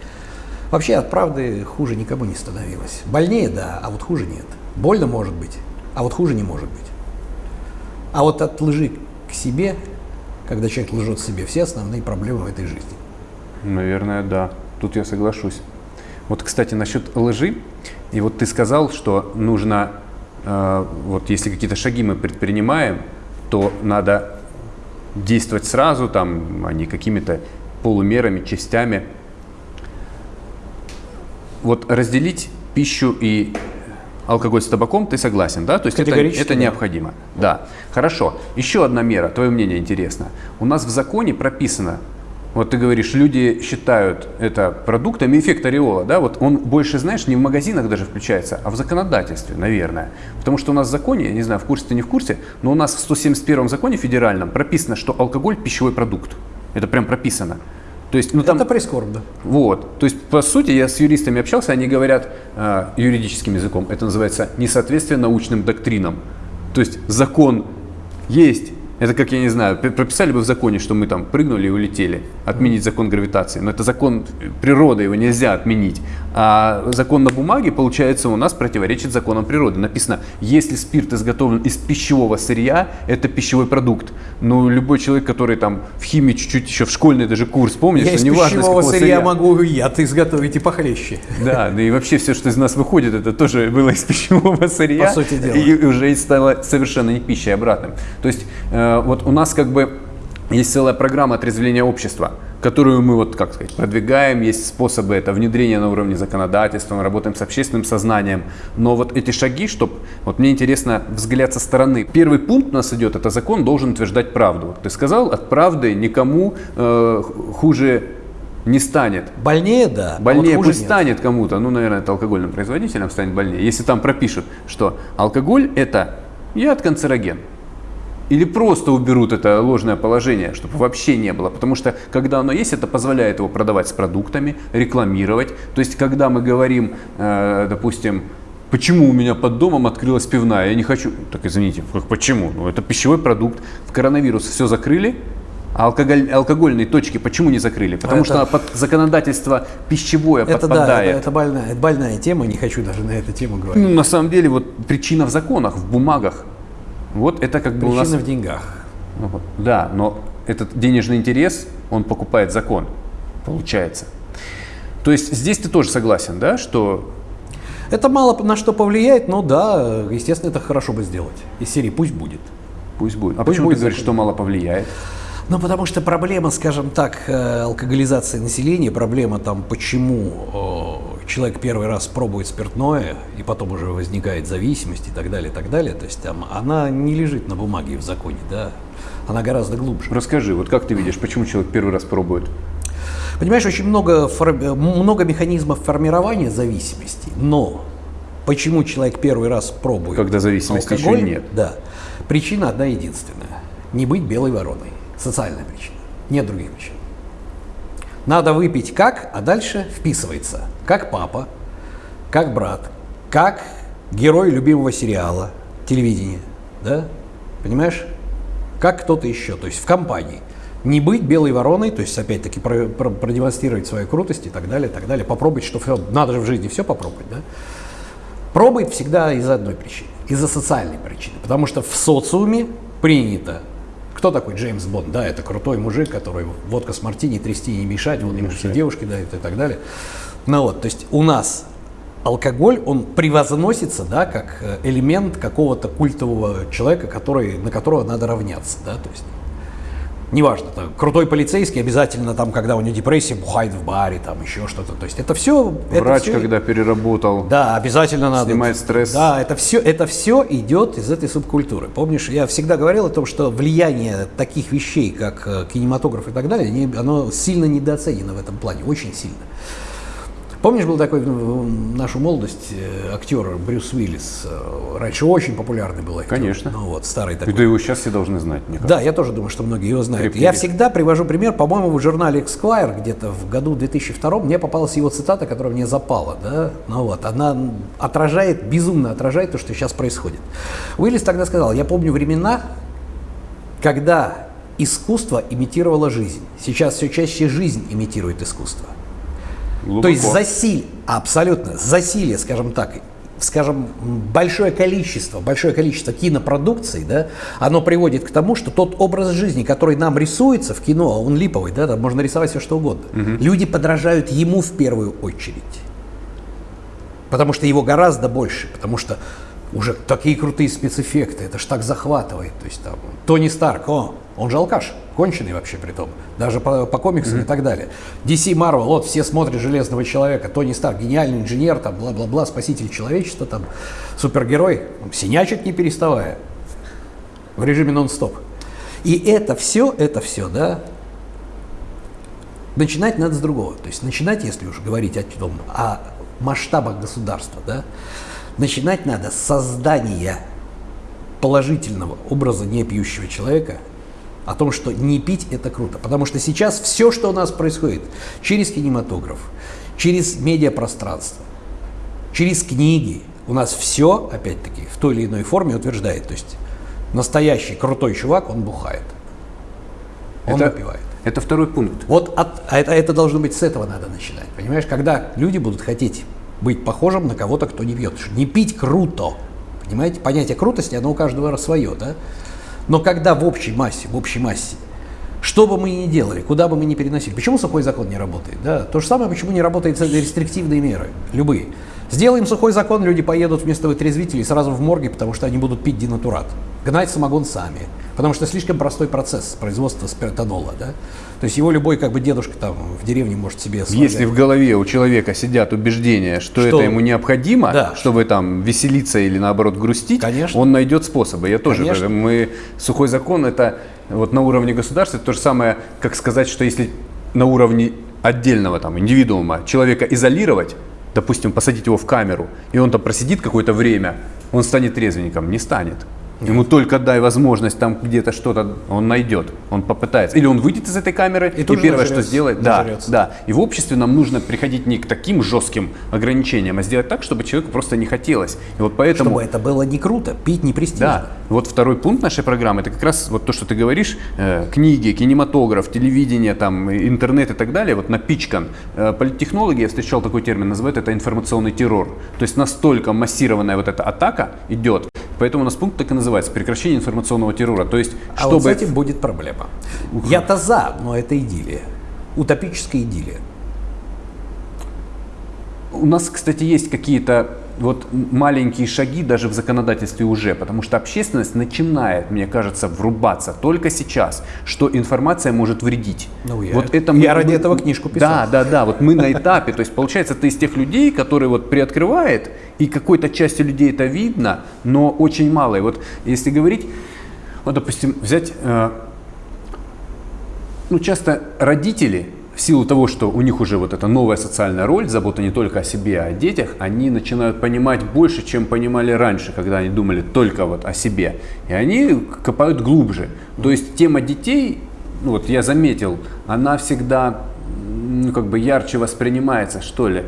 Вообще от правды хуже никому не становилось. Больнее, да, а вот хуже нет. Больно может быть, а вот хуже не может быть. А вот от лжи к себе, когда человек лжет себе, все основные проблемы в этой жизни. Наверное, да. Тут я соглашусь. Вот, кстати, насчет лжи. И вот ты сказал, что нужно, э, вот если какие-то шаги мы предпринимаем, то надо действовать сразу, там, а не какими-то полумерами, частями. Вот разделить пищу и алкоголь с табаком, ты согласен, да? То есть это, это да. необходимо. Да. Хорошо. Еще одна мера, твое мнение интересно. У нас в законе прописано, вот ты говоришь, люди считают это продуктами эффект ореола, да? Вот он больше, знаешь, не в магазинах даже включается, а в законодательстве, наверное. Потому что у нас в законе, я не знаю, в курсе ты не в курсе, но у нас в 171 законе федеральном прописано, что алкоголь пищевой продукт. Это прям прописано. То есть, ну там, Это прискорбно. вот. То есть, по сути, я с юристами общался, они говорят э, юридическим языком, это называется несоответствие научным доктринам. То есть, закон есть. Это как, я не знаю, пр- прописали бы в законе, что мы там прыгнули и улетели, отменить закон гравитации. Но это закон природы, его нельзя отменить. А закон на бумаге, получается, у нас противоречит законам природы. Написано, если спирт изготовлен из пищевого сырья, это пищевой продукт. Но любой человек, который там в химии чуть-чуть еще в школьный даже курс помнит, Я что из неважно, пищевого сырья сырья. могу и я, ты изготовить и похлеще. Да, да и вообще все, что из нас выходит, это тоже было из пищевого сырья. По сути дела. И уже стало совершенно не пищей обратным. То есть э, вот у нас как бы есть целая программа отрезвления общества, которую мы вот, как сказать, продвигаем, есть способы это внедрения на уровне законодательства, мы работаем с общественным сознанием. Но вот эти шаги, чтобы, вот мне интересно взгляд со стороны. Первый пункт у нас идет, это закон должен утверждать правду. Ты сказал, от правды никому э, хуже не станет. Больнее, да. а вот Больнее хуже пусть нет. станет кому-то, ну, наверное, это алкогольным производителям станет больнее, если там пропишут, что алкоголь это яд канцероген. Или просто уберут это ложное положение, чтобы вообще не было. Потому что когда оно есть, это позволяет его продавать с продуктами, рекламировать. То есть, когда мы говорим, э, допустим, почему у меня под домом открылась пивная, я не хочу. Так извините, как почему? Ну, это пищевой продукт. В коронавирус все закрыли, а алкоголь, алкогольные точки почему не закрыли? Потому Это- что под законодательство пищевое Это да, подпадает. это, это больная, это больная тема, не хочу даже на эту тему говорить. Ну, на самом деле, вот причина в законах, в бумагах. Вот это как бы у нас... Причина в деньгах. Ну, вот, Да, но этот денежный интерес, он покупает закон, получается. То есть здесь ты тоже согласен, да, что Это мало на что повлияет, но да, естественно, это хорошо бы сделать. Из серии пусть будет. пусть будет. А Пусть почему будет ты говоришь, что мало повлияет? Ну, потому что проблема, скажем так, э, алкоголизации населения, проблема там, почему человек первый раз пробует спиртное, и потом уже возникает зависимость и так далее, и так далее, то есть там она не лежит на бумаге в законе, да, она гораздо глубже. Расскажи, вот как ты видишь, почему человек первый раз пробует? Понимаешь, очень много, много механизмов формирования зависимости, но почему человек первый раз пробует Когда зависимости еще алкоголь, нет. Да. Причина одна единственная. Не быть белой вороной. Социальная причина. Нет других причин. Надо выпить как, а дальше вписывается. Как папа, как брат, как герой любимого сериала, телевидения. Да? Понимаешь? Как кто-то еще, то есть в компании. Не быть белой вороной, то есть опять-таки про- про- продемонстрировать свою крутость и так далее, и так далее. Попробовать, что все, надо же в жизни все попробовать, да? Пробует всегда из одной причины, из-за социальной причины. Потому что в социуме принято. Кто такой Джеймс Бонд? Да, это крутой мужик, который водка с мартини трясти не мешать, вот ему все девушки дают и так далее. Ну вот, то есть у нас алкоголь, он превозносится, да, как э, элемент какого-то культового человека, который, на которого надо равняться, да, то есть неважно, там, крутой полицейский обязательно там, когда у него депрессия, бухает в баре, там еще что-то, то есть это все... Врач, это всё- когда переработал, да, обязательно надо. Снимает стресс. Да, это все, это все идет из этой субкультуры. Помнишь, я всегда говорил о том, что влияние таких вещей, как э, кинематограф и так далее, оно сильно недооценено в этом плане, очень сильно. Помнишь, был такой в нашу молодость э, актер Брюс Уиллис? Э, раньше очень популярный был актер. Конечно. Ну вот, старый такой. Да его сейчас все должны знать, мне Да, я тоже думаю, что многие его знают. Крепкий я всегда привожу пример, по-моему, в журнале Esquire где-то в году 2002 мне попалась его цитата, которая мне запала. Да? Ну вот, она отражает, безумно отражает то, что сейчас происходит. Уиллис тогда сказал, я помню времена, когда искусство имитировало жизнь. Сейчас все чаще жизнь имитирует искусство. Глубоко. То есть засилие, абсолютно, засилие, скажем так, скажем, большое количество, большое количество кинопродукций, да, оно приводит к тому, что тот образ жизни, который нам рисуется в кино, он липовый, да, там можно рисовать все что угодно. Люди подражают ему в первую очередь. Потому что его гораздо больше, потому что уже такие крутые спецэффекты, это ж так захватывает. То есть там Тони Старк, о, он же алкаш, конченый вообще при том, даже по, по комиксам и так далее. DC Marvel, вот все смотрят Железного Человека, Тони Старк, гениальный инженер, там, бла-бла-бла, спаситель человечества, там, супергерой, синячит не переставая, в режиме нон-стоп. И это все, это все, да, начинать надо с другого. То есть начинать, если уж говорить о том, о масштабах государства, да, начинать надо с создания положительного образа непьющего человека, о том, что не пить это круто. Потому что сейчас все, что у нас происходит через кинематограф, через медиапространство, через книги, у нас все, опять-таки, в той или иной форме утверждает. То есть настоящий крутой чувак, он бухает. Он это, выпивает. это второй пункт. Вот от, а это, это должно быть с этого надо начинать. Понимаешь, когда люди будут хотеть быть похожим на кого-то, кто не пьет. Не пить круто. Понимаете, понятие крутости, оно у каждого свое, да? Но когда в общей массе, в общей массе, что бы мы ни делали, куда бы мы ни переносили, почему сухой закон не работает? Да? То же самое, почему не работают рестриктивные меры, любые. Сделаем сухой закон, люди поедут вместо вытрезвителей сразу в морги, потому что они будут пить динатурат. Гнать самогон сами. Потому что слишком простой процесс производства спиртанола. Да? То есть его любой как бы дедушка там в деревне может себе сваргать. Если в голове у человека сидят убеждения, что, Что? это ему необходимо, Да. чтобы там веселиться или наоборот грустить, Конечно. он найдет способы. Я тоже, Конечно. мы сухой закон это вот на уровне государства это то же самое, как сказать, что если на уровне отдельного там индивидуума человека изолировать, допустим, посадить его в камеру, и он там просидит какое-то время, он станет трезвенником, не станет. Ему только дай возможность там где-то что-то он найдет, он попытается. Или он выйдет из этой камеры И и, первое, что нажрется, сделает, да, нажрется. да. И в обществе нам нужно приходить не к таким жестким ограничениям, а сделать так, чтобы человеку просто не хотелось. И вот поэтому... Чтобы это было не круто, пить не престижно. Да, вот второй пункт нашей программы, это как раз вот то, что ты говоришь, э, книги, кинематограф, телевидение, там, интернет и так далее, вот напичкан. Э, политтехнологи, я встречал такой термин, называют это информационный террор. То есть настолько массированная вот эта атака идет, поэтому у нас пункт так и называется, прекращение информационного террора. То есть, А чтобы... вот с этим будет проблема. Я-то за, но это идиллия. Утопическая идиллия. У нас, кстати, есть какие-то вот маленькие шаги даже в законодательстве уже, потому что общественность начинает, мне кажется, врубаться только сейчас, что информация может вредить. Ну, я- вот это я ради этого книжку писал. Да, да, да. Вот мы на этапе, то есть получается, ты из тех людей, которые вот приоткрывает, и какой-то части людей это видно, но очень мало. И вот если говорить, вот, допустим, взять, э, ну, часто родители, в силу того, что у них уже вот эта новая социальная роль, забота не только о себе, а о детях, они начинают понимать больше, чем понимали раньше, когда они думали только вот о себе. И они копают глубже. То есть тема детей, ну вот я заметил, она всегда ну, как бы ярче воспринимается, что ли.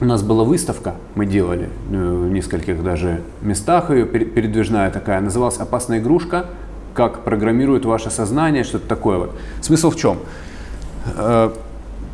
У нас была выставка, мы делали э, в нескольких даже местах ее, пере- передвижная такая, называлась «Опасная игрушка. Как программирует ваше сознание», что-то такое вот. Смысл в чем?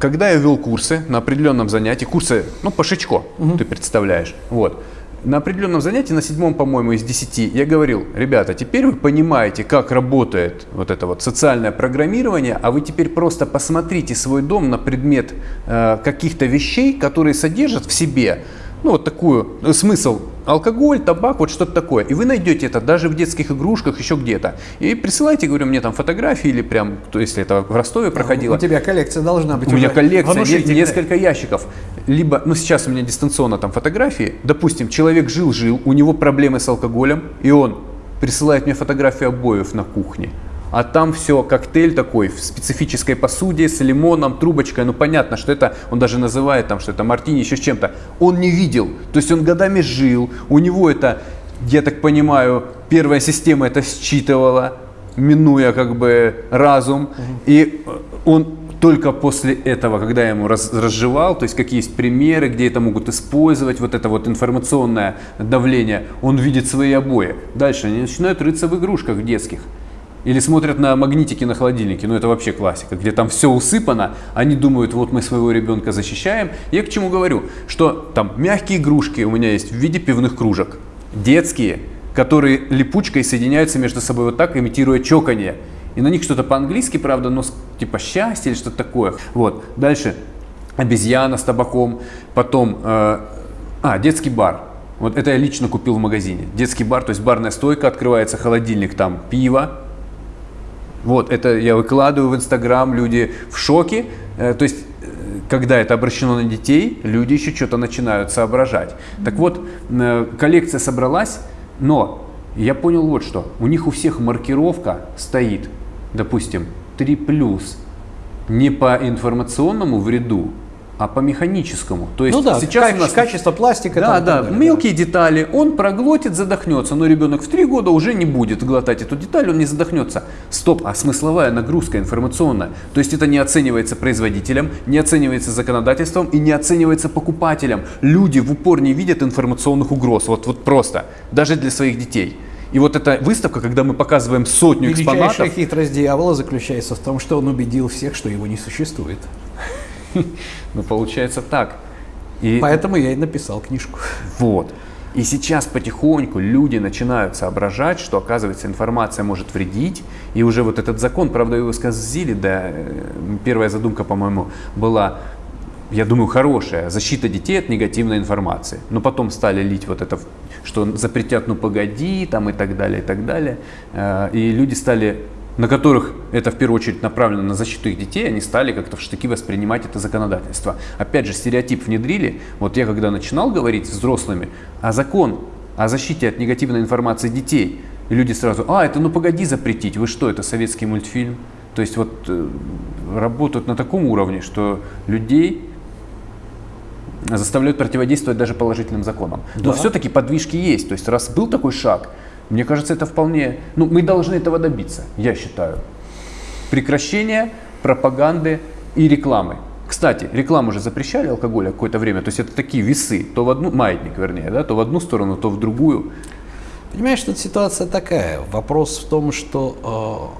Когда я вел курсы на определенном занятии, курсы, ну, по Шичко, ты представляешь, вот, на определенном занятии, на седьмом, по-моему, из десяти, я говорил, ребята, теперь вы понимаете, как работает вот это вот социальное программирование, а вы теперь просто посмотрите свой дом на предмет э, каких-то вещей, которые содержат в себе, ну, вот такую, э, смысл, алкоголь, табак, вот что-то такое. И вы найдете это даже в детских игрушках, еще где-то. И присылайте, говорю, мне там фотографии или прям, то если это в Ростове проходило. У тебя коллекция должна быть У меня коллекция, внушительная. несколько ящиков. Либо, ну сейчас у меня дистанционно там фотографии. Допустим, человек жил-жил, у него проблемы с алкоголем, и он присылает мне фотографию обоев на кухне. А там все коктейль такой в специфической посуде с лимоном, трубочкой. Ну понятно, что это, он даже называет там, что это мартини еще с чем-то. Он не видел, то есть он годами жил, у него это, я так понимаю, первая система это считывала, минуя как бы разум, и он только после этого, когда я ему раз, разжевал, то есть какие есть примеры, где это могут использовать, вот это вот информационное давление, он видит свои обои. Дальше они начинают рыться в игрушках детских. Или смотрят на магнитики на холодильнике, ну это вообще классика, где там все усыпано, они думают, вот мы своего ребенка защищаем. Я к чему говорю, что там мягкие игрушки у меня есть в виде пивных кружек, детские, которые липучкой соединяются между собой вот так, имитируя чоканье. И на них что-то по-английски, правда, но типа счастье или что-то такое. Вот. Дальше обезьяна с табаком. Потом, э, а, детский бар. Вот это я лично купил в магазине. Детский бар, то есть барная стойка, открывается холодильник, там пиво. Вот, это я выкладываю в Инстаграм, люди в шоке. Э, то есть, э, когда это обращено на детей, люди еще что-то начинают соображать. Так вот, э, коллекция собралась, но я понял вот что. У них у всех маркировка стоит допустим, 3 плюс не по информационному вреду, а по механическому. То есть ну да, сейчас качество, у нас качество пластика. Да, да, далее, мелкие да. детали. Он проглотит, задохнется, но ребенок в 3 года уже не будет глотать эту деталь, он не задохнется. Стоп, а смысловая нагрузка информационная. То есть это не оценивается производителем, не оценивается законодательством и не оценивается покупателем. Люди в упор не видят информационных угроз. Вот, вот просто. Даже для своих детей. И вот эта выставка, когда мы показываем сотню Величайшая экспонатов... Величайшая хитрость дьявола заключается в том, что он убедил всех, что его не существует. Ну, получается так. И... Поэтому я и написал книжку. Вот. И сейчас потихоньку люди начинают соображать, что, оказывается, информация может вредить. И уже вот этот закон, правда, его сказали, да, э, первая задумка, по-моему, была я думаю, хорошая защита детей от негативной информации. Но потом стали лить вот это, что запретят, ну погоди, там и так далее, и так далее. Э, и люди стали, на которых это в первую очередь направлено на защиту их детей, они стали как-то в штыки воспринимать это законодательство. Опять же, стереотип внедрили. Вот я когда начинал говорить с взрослыми, а закон о защите от негативной информации детей, люди сразу, а, это ну погоди запретить, вы что, это советский мультфильм? То есть вот э, работают на таком уровне, что людей заставляют противодействовать даже положительным законам. Но да. все-таки подвижки есть. То есть раз был такой шаг, мне кажется, это вполне... Ну, мы должны этого добиться, я считаю. Прекращение пропаганды и рекламы. Кстати, рекламу уже запрещали алкоголя какое-то время, то есть это такие весы, то в одну, маятник вернее, да, то в одну сторону, то в другую. Понимаешь, тут ситуация такая. Вопрос в том, что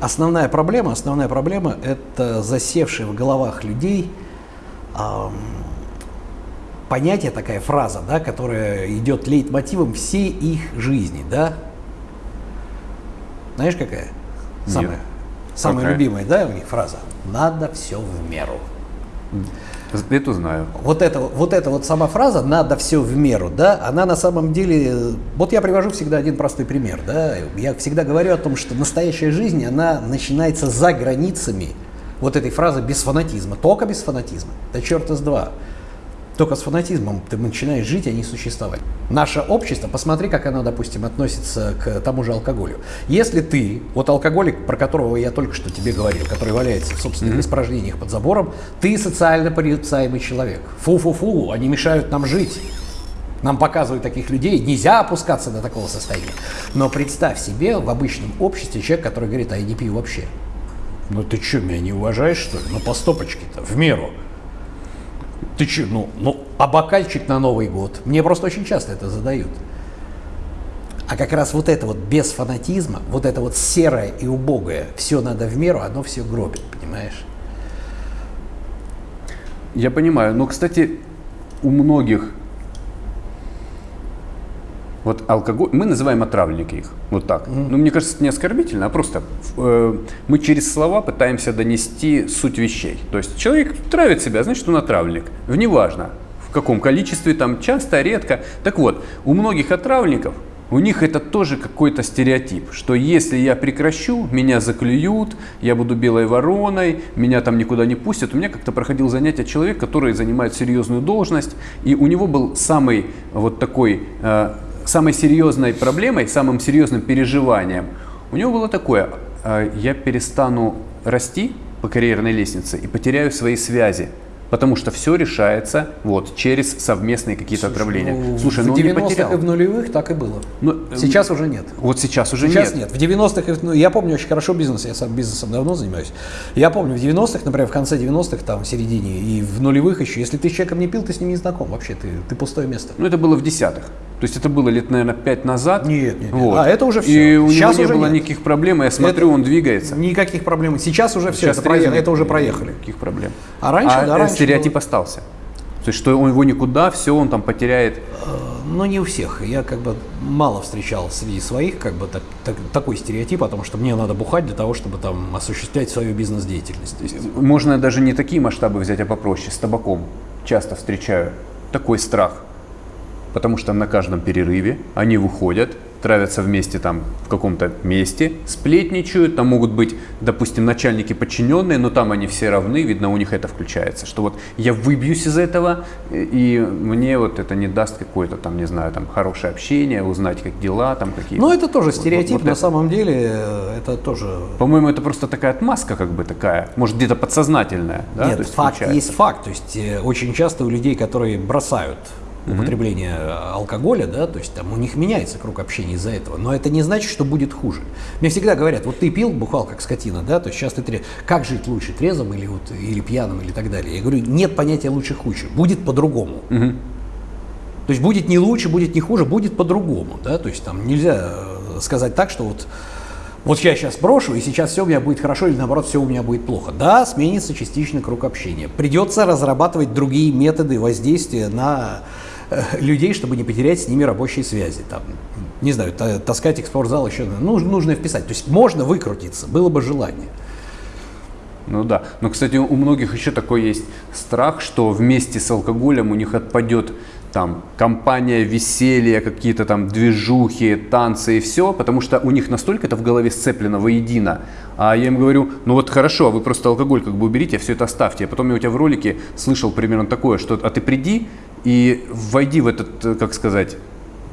э, основная проблема, основная проблема это засевшие в головах людей – понятие, такая фраза, да, которая идет лейтмотивом всей их жизни, да? Знаешь, какая? Самая, Нет. самая какая? любимая, да, у них фраза? Надо все в меру. Эту знаю. Вот это, вот эта вот сама фраза «надо все в меру», да, она на самом деле, вот я привожу всегда один простой пример, да, я всегда говорю о том, что настоящая жизнь, она начинается за границами вот этой фразы без фанатизма, только без фанатизма. Да черт из два. Только с фанатизмом ты начинаешь жить, а не существовать. Наше общество, посмотри, как оно, допустим, относится к тому же алкоголю. Если ты, вот алкоголик, про которого я только что тебе говорил, который валяется в собственных mm-hmm. испражнениях под забором, ты социально порицаемый человек. Фу-фу-фу, они мешают нам жить. Нам показывают таких людей, нельзя опускаться до такого состояния. Но представь себе в обычном обществе человек, который говорит, а я не пью вообще. Ну ты что, меня не уважаешь, что ли? Ну по стопочке-то, в меру. Ты что, ну, ну, а бокальчик на Новый год? Мне просто очень часто это задают. А как раз вот это вот без фанатизма, вот это вот серое и убогое, все надо в меру, оно все гробит, понимаешь? Я понимаю. Но, кстати, у многих вот алкоголь, мы называем отравленники их, вот так. Mm. Ну, мне кажется, это не оскорбительно, а просто э, мы через слова пытаемся донести суть вещей. То есть человек травит себя, значит, он отравленник. Неважно, в каком количестве, там, часто, редко. Так вот, у многих отравленников, у них это тоже какой-то стереотип, что если я прекращу, меня заклюют, я буду белой вороной, меня там никуда не пустят. У меня как-то проходил занятие человек, который занимает серьезную должность, и у него был самый вот такой э, самой серьезной проблемой, самым серьезным переживанием У него было такое, э, я перестану расти по карьерной лестнице и потеряю свои связи. Потому что все решается вот через совместные какие-то отправления. Ну, Слушай, в ну он не 90-х потерял. и в нулевых так и было. Ну, э, Сейчас уже нет. Вот сейчас уже Сейчас нет. нет. В 90-х, и в- ну, я помню очень хорошо бизнес, я сам бизнесом давно занимаюсь. Я помню в 90-х, например, в конце 90-х, там, в середине, и в нулевых еще, если ты с человеком не пил, ты с ним не знаком вообще, ты, ты пустое место. Ну, это было в десятых. То есть это было лет, наверное, пять назад. Нет, нет. Вот. А, это уже И всё. у Сейчас него не было нет. никаких проблем, и я смотрю, он двигается. Никаких проблем. Сейчас уже все, Сейчас это, проехали, это уже проехали. Никаких проблем. А раньше, да, э, раньше стереотип было. остался. То есть, что он его никуда, все, он там потеряет. Но не у всех. Я как бы мало встречал среди своих как бы так- так- такой стереотип о том, что мне надо бухать для того, чтобы там осуществлять свою бизнес-деятельность. Есть, Можно даже не такие масштабы взять, а попроще. С табаком часто встречаю такой страх. Потому что на каждом перерыве они выходят, травятся вместе там в каком-то месте, сплетничают, там могут быть, допустим, начальники подчиненные, но там они все равны, видно, у них это включается, что вот я выбьюсь из этого, и мне вот это не даст какое-то там, не знаю, там хорошее общение, узнать, как дела, там какие Ну, это тоже стереотип, вот на это. самом деле, э, это тоже... По-моему, это просто такая отмазка как бы такая, может где-то подсознательная, да? Нет, есть факт включается. есть факт. То есть э, очень часто у людей, которые бросают употребление э, алкоголя, да, то есть там у них меняется круг общения из-за этого, но это не значит, что будет хуже. Мне всегда говорят, вот ты пил, бухал как скотина, да, то есть сейчас ты тре- как жить лучше, трезвым или вот или пьяным или так далее. Я говорю, нет понятия лучше хуже, будет по-другому. То есть будет не лучше, будет не хуже, будет по-другому, да, то есть там нельзя э, сказать так, что вот вот я сейчас брошу, и сейчас все у меня будет хорошо, или наоборот, все у меня будет плохо. Да, сменится частичный круг общения. Придется разрабатывать другие методы воздействия на людей, чтобы не потерять с ними рабочие связи. Там, не знаю, та- таскать их в спортзал еще нужно, нужно вписать. То есть можно выкрутиться, было бы желание. Ну да. Но, кстати, у многих еще такой есть страх, что вместе с алкоголем у них отпадет там компания, веселье, какие-то там движухи, танцы и все, потому что у них настолько это в голове сцеплено воедино. А я им говорю, ну вот хорошо, а вы просто алкоголь как бы уберите, а все это оставьте. А потом я у тебя в ролике слышал примерно такое, что а ты приди и войди в этот, э, как сказать,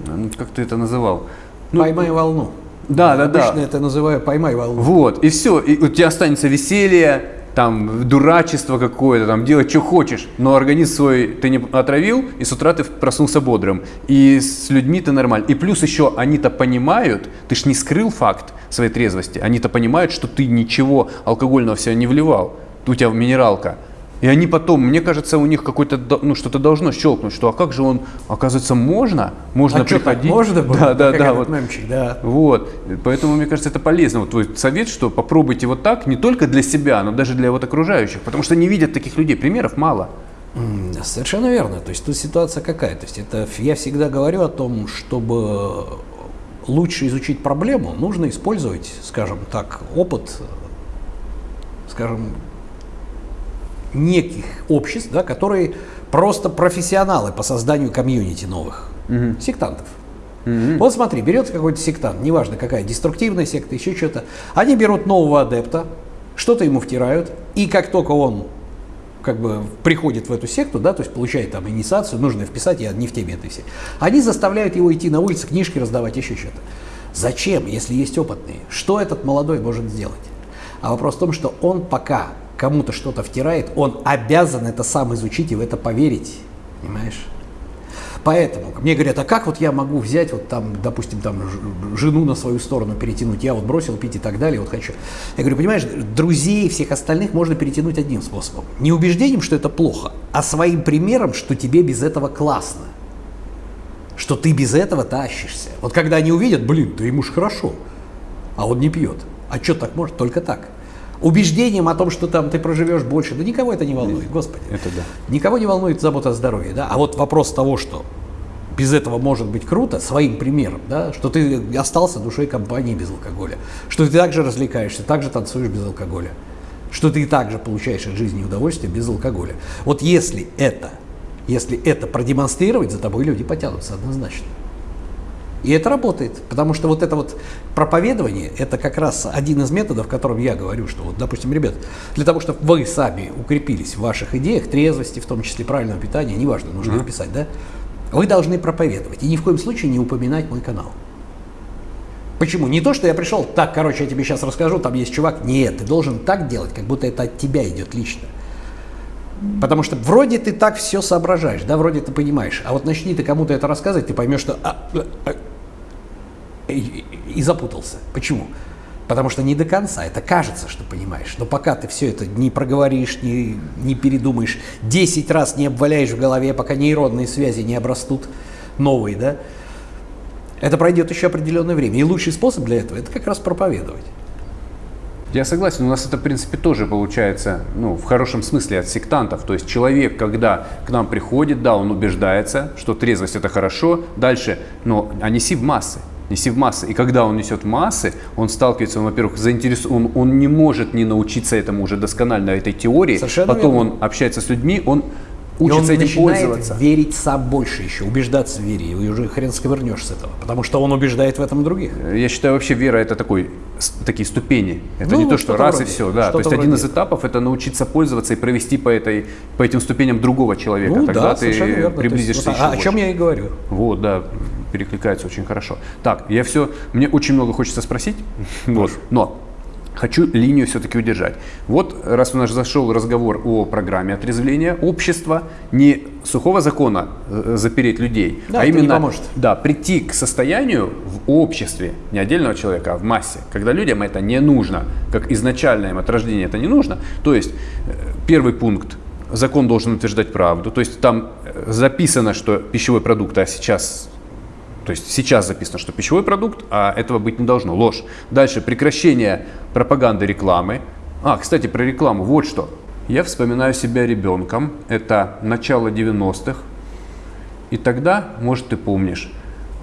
ну, как ты это называл? Ну, Поймай волну. да, да, да. Обычно это называю поймай волну. Вот, и все, и у тебя останется веселье, там, дурачество какое-то, там, делать, что хочешь, но организм свой ты не отравил, и с утра ты проснулся бодрым, и с людьми ты нормально. И плюс еще они-то понимают, ты ж не скрыл факт своей трезвости, они-то понимают, что ты ничего алкогольного в себя не вливал, у тебя минералка. И они потом, мне кажется, у них какой-то, ну, что-то должно щелкнуть, что, а как же он, оказывается, можно, можно а что, приходить. можно было? Да, да, Как да, вот. мемчик, да. Вот, поэтому мне кажется, это полезно. Вот твой совет, что попробуйте вот так, не только для себя, но даже для вот окружающих, потому что не видят таких людей, примеров мало. Совершенно верно. То есть тут ситуация какая? То есть это я всегда говорю о том, чтобы лучше изучить проблему, нужно использовать, скажем так, опыт, скажем, неких обществ, да, которые просто профессионалы по созданию комьюнити новых, сектантов. Вот смотри, берется какой-то сектант, неважно какая, деструктивная секта, еще что-то. Они берут нового адепта, что-то ему втирают, и как только он как бы приходит в эту секту, да, то есть получает там инициацию, нужно вписать, я не в теме этой все. Они заставляют его идти на улицы, книжки раздавать, еще что-то. Зачем, если есть опытные? Что этот молодой может сделать? А вопрос в том, что он пока кому-то что-то втирает, он обязан это сам изучить и в это поверить, понимаешь? Поэтому мне говорят, а как вот я могу взять, вот там, допустим, там жену на свою сторону перетянуть, я вот бросил пить и так далее, вот хочу. Я говорю, понимаешь, друзей всех остальных можно перетянуть одним способом. Не убеждением, что это плохо, а своим примером, что тебе без этого классно. Что ты без этого тащишься. Вот когда они увидят, блин, да ему ж хорошо, а он не пьет. А что так может? Только так. Убеждением о том, что там ты проживешь больше, да никого это не волнует, господи. Это да. Никого не волнует забота о здоровье, да. А вот вопрос того, что без этого может быть круто, своим примером, да, что ты остался душой компании без алкоголя, что ты также развлекаешься, также танцуешь без алкоголя, что ты также получаешь от жизни удовольствие без алкоголя. Вот если это, если это продемонстрировать, за тобой люди потянутся однозначно. И это работает, потому что вот это вот проповедование, это как раз один из методов, которым я говорю, что вот, допустим, ребят, для того, чтобы вы сами укрепились в ваших идеях, трезвости, в том числе правильного питания, неважно, нужно вписать, да, вы должны проповедовать и ни в коем случае не упоминать мой канал. Почему? Не то, что я пришел, так, короче, я тебе сейчас расскажу, там есть чувак. Нет, ты должен так делать, как будто это от тебя идет лично. Потому что вроде ты так все соображаешь, да, вроде ты понимаешь. А вот начни ты кому-то это рассказывать, ты поймешь, что... А, а, а, и, и запутался. Почему? Потому что не до конца. Это кажется, что понимаешь. Но пока ты все это не проговоришь, не, не передумаешь, 10 раз не обваляешь в голове, пока нейронные связи не обрастут новые, да, это пройдет еще определенное время. И лучший способ для этого – это как раз проповедовать. Я согласен, у нас это, в принципе, тоже получается, ну, в хорошем смысле от сектантов. То есть человек, когда к нам приходит, да, он убеждается, что трезвость это хорошо, дальше, но а неси в массы, неси в массы. И когда он несет массы, он сталкивается, он, во-первых, заинтересован, он, он не может не научиться этому уже досконально, этой теории. Совершенно Потом верно. он общается с людьми, он учится этим пользоваться. верить сам больше еще, убеждаться в вере, и уже хрен сковырнешь с этого, потому что он убеждает в этом других. Я считаю, вообще вера это такой, такие ступени. Это Ну, не то, что что-то раз вроде. и все. Да. То есть один из этапов это научиться пользоваться и провести по, этой, по этим ступеням другого человека. Ну Тогда да, ты верно. Есть приблизишься вот еще о, о чем я и говорю. Вот, да, перекликается очень хорошо. Так, я все, мне очень много хочется спросить, вот, но хочу линию все-таки удержать. Вот, раз у нас зашел разговор о программе отрезвления общества, не сухого закона э, запереть людей, Да, а именно да, прийти к состоянию в обществе, не отдельного человека, а в массе, когда людям это не нужно, как изначально им от рождения это не нужно. То есть э, первый пункт закон должен утверждать правду. То есть там э, записано, что пищевой продукт, а сейчас то есть сейчас записано, что пищевой продукт, а этого быть не должно. Ложь. Дальше прекращение пропаганды рекламы. А, кстати, про рекламу. Вот что. Я вспоминаю себя ребенком. Это начало 90-х. И тогда, может, ты помнишь,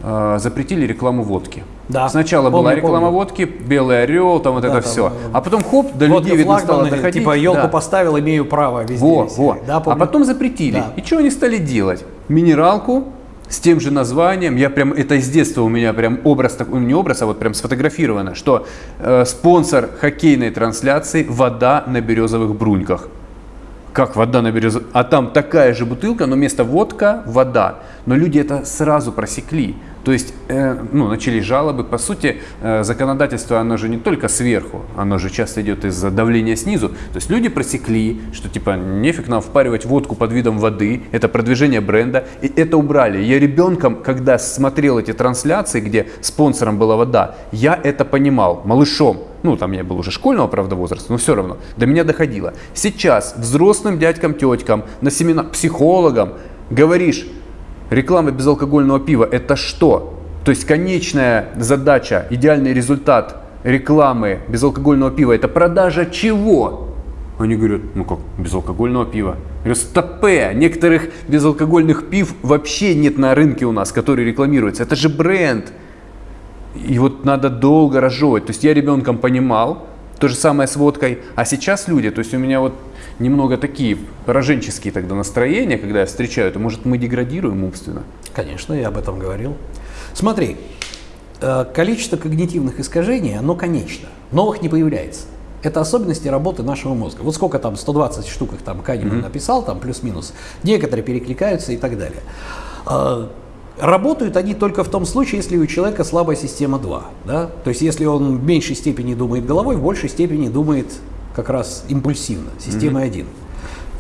э, запретили рекламу водки. Да, Сначала помню, была реклама помню. водки, белый орел, там вот Да, это там, все. э, А потом хоп, до Водка людей видно стало доходить. типа елку Да. поставил, имею право везде. Во, во. Да, а потом запретили. Да. И что они стали делать? Минералку с тем же названием. Я прям это из детства у меня прям образ такой, не образ, а вот прям сфотографировано, что э, спонсор хоккейной трансляции вода на березовых бруньках. Как вода на березовых? А там такая же бутылка, но вместо водка вода. Но люди это сразу просекли. То есть, э, ну, начались жалобы. По сути, э, законодательство, оно же не только сверху, оно же часто идет из-за давления снизу. То есть люди просекли, что типа нефиг нам впаривать водку под видом воды, это продвижение бренда, и это убрали. Я ребенком, когда смотрел эти трансляции, где спонсором была вода, я это понимал, малышом. Ну, там я был уже школьного, правда, возраста, но все равно до меня доходило. Сейчас взрослым дядькам, теткам, на семинар, психологам говоришь, Реклама безалкогольного пива – это что? То есть конечная задача, идеальный результат рекламы безалкогольного пива – это продажа чего? Они говорят, ну как, безалкогольного пива. Я стопе, некоторых безалкогольных пив вообще нет на рынке у нас, которые рекламируются. Это же бренд. И вот надо долго разжевывать. То есть я ребенком понимал, то же самое с водкой, а сейчас люди, то есть у меня вот немного такие пораженческие тогда настроения, когда я встречаю, то может мы деградируем умственно? Конечно, я об этом говорил. Смотри, э, количество когнитивных искажений, оно конечно. Новых не появляется. Это особенности работы нашего мозга. Вот сколько там, 120 штук их там Канеман написал, там плюс-минус. Некоторые перекликаются и так далее. Э, Работают они только в том случае, если у человека слабая система 2. Да? То есть если он в меньшей степени думает головой, в большей степени думает как раз импульсивно, система 1.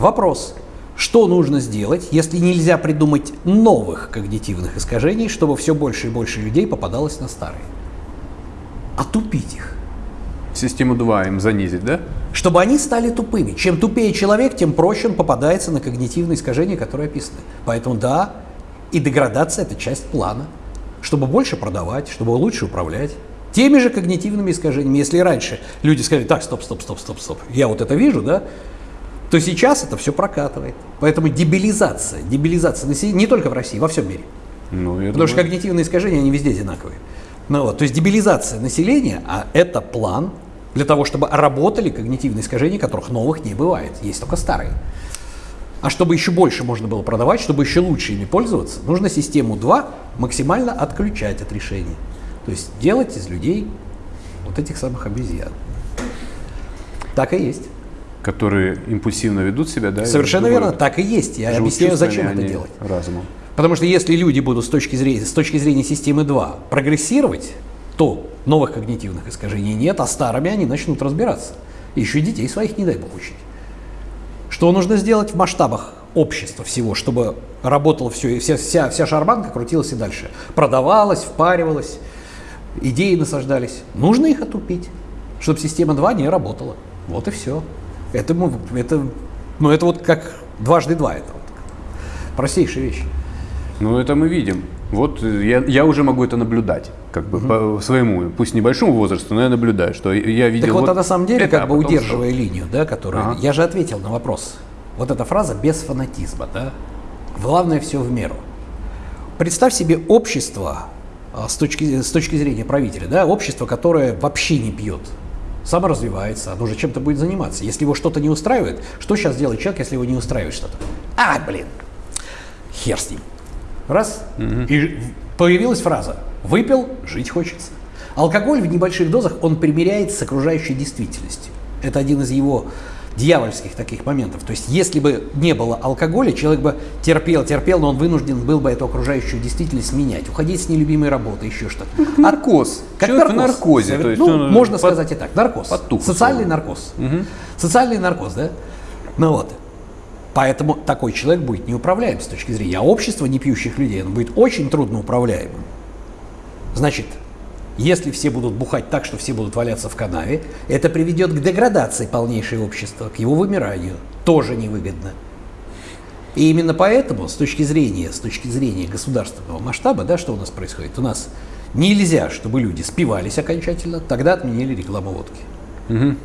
Вопрос. Что нужно сделать, если нельзя придумать новых когнитивных искажений, чтобы все больше и больше людей попадалось на старые? Отупить их. Систему 2 им занизить, да? Чтобы они стали тупыми. Чем тупее человек, тем проще он попадается на когнитивные искажения, которые описаны. Поэтому да, и деградация – это часть плана. Чтобы больше продавать, чтобы лучше управлять. Теми же когнитивными искажениями. Если раньше люди сказали, так, стоп, стоп, стоп, стоп, стоп, я вот это вижу, да, то сейчас это все прокатывает. Поэтому дебилизация, дебилизация населения не только в России, во всем мире. Ну, Потому что думаю, когнитивные искажения, они везде одинаковые. Ну, вот, то есть дебилизация населения, а это план для того, чтобы работали когнитивные искажения, которых новых не бывает, есть только старые. А чтобы еще больше можно было продавать, чтобы еще лучше ими пользоваться, нужно систему 2 максимально отключать от решения. То есть делать из людей вот этих самых обезьян. Так и есть. которые импульсивно ведут себя, да? Совершенно верно, так и есть. Я объясняю, зачем а это делать. Разумом. Потому что если люди будут с точки зрения, с точки зрения системы 2 прогрессировать, то Новых когнитивных искажений нет, а старыми они начнут разбираться. И еще и детей своих, не дай бог, учить. Что нужно сделать в масштабах общества всего, чтобы работало все, и вся, вся, вся шарманка крутилась и дальше. Продавалась, впаривалась, идеи насаждались. Нужно их отупить, чтобы система 2 не работала. Вот и все. Это, это, ну, это вот как дважды два. Это вот простейшая вещь. Ну, это мы видим. Вот я, я уже могу это наблюдать, как бы угу. по своему, пусть небольшому возрасту, но я наблюдаю, что я видел. Так вот, вот а на самом деле, это, как бы а удерживая что? линию, да, которую ага. я же ответил на вопрос. Вот эта фраза без фанатизма, да. Главное все в меру. Представь себе общество с точки, с точки зрения правителя, да, общество, которое вообще не пьет, саморазвивается, оно же чем-то будет заниматься. Если его что-то не устраивает, что сейчас делает человек, если его не устраивает что-то? А, блин, хер с ним. Раз, угу. и появилась фраза «выпил, жить хочется». Алкоголь в небольших дозах, он примиряется с окружающей действительностью. Это один из его дьявольских таких моментов. То есть, если бы не было алкоголя, человек бы терпел, терпел, но он вынужден был бы эту окружающую действительность менять, уходить с нелюбимой работы, еще что-то. Наркоз. Как человек наркоз. в наркозе. То есть ну, можно под... сказать и так. Наркоз. Подтух, Социальный наркоз. Угу. Социальный наркоз, да? Ну вот. Поэтому такой человек будет неуправляем с точки зрения. А общество непьющих людей, оно будет очень трудно управляемым. Значит, если все будут бухать так, что все будут валяться в канаве, это приведет к деградации полнейшего общества, к его вымиранию. Тоже невыгодно. И именно поэтому, с точки зрения, с точки зрения государственного масштаба, да, что у нас происходит? У нас нельзя, чтобы люди спивались окончательно, тогда отменили рекламу водки. Угу.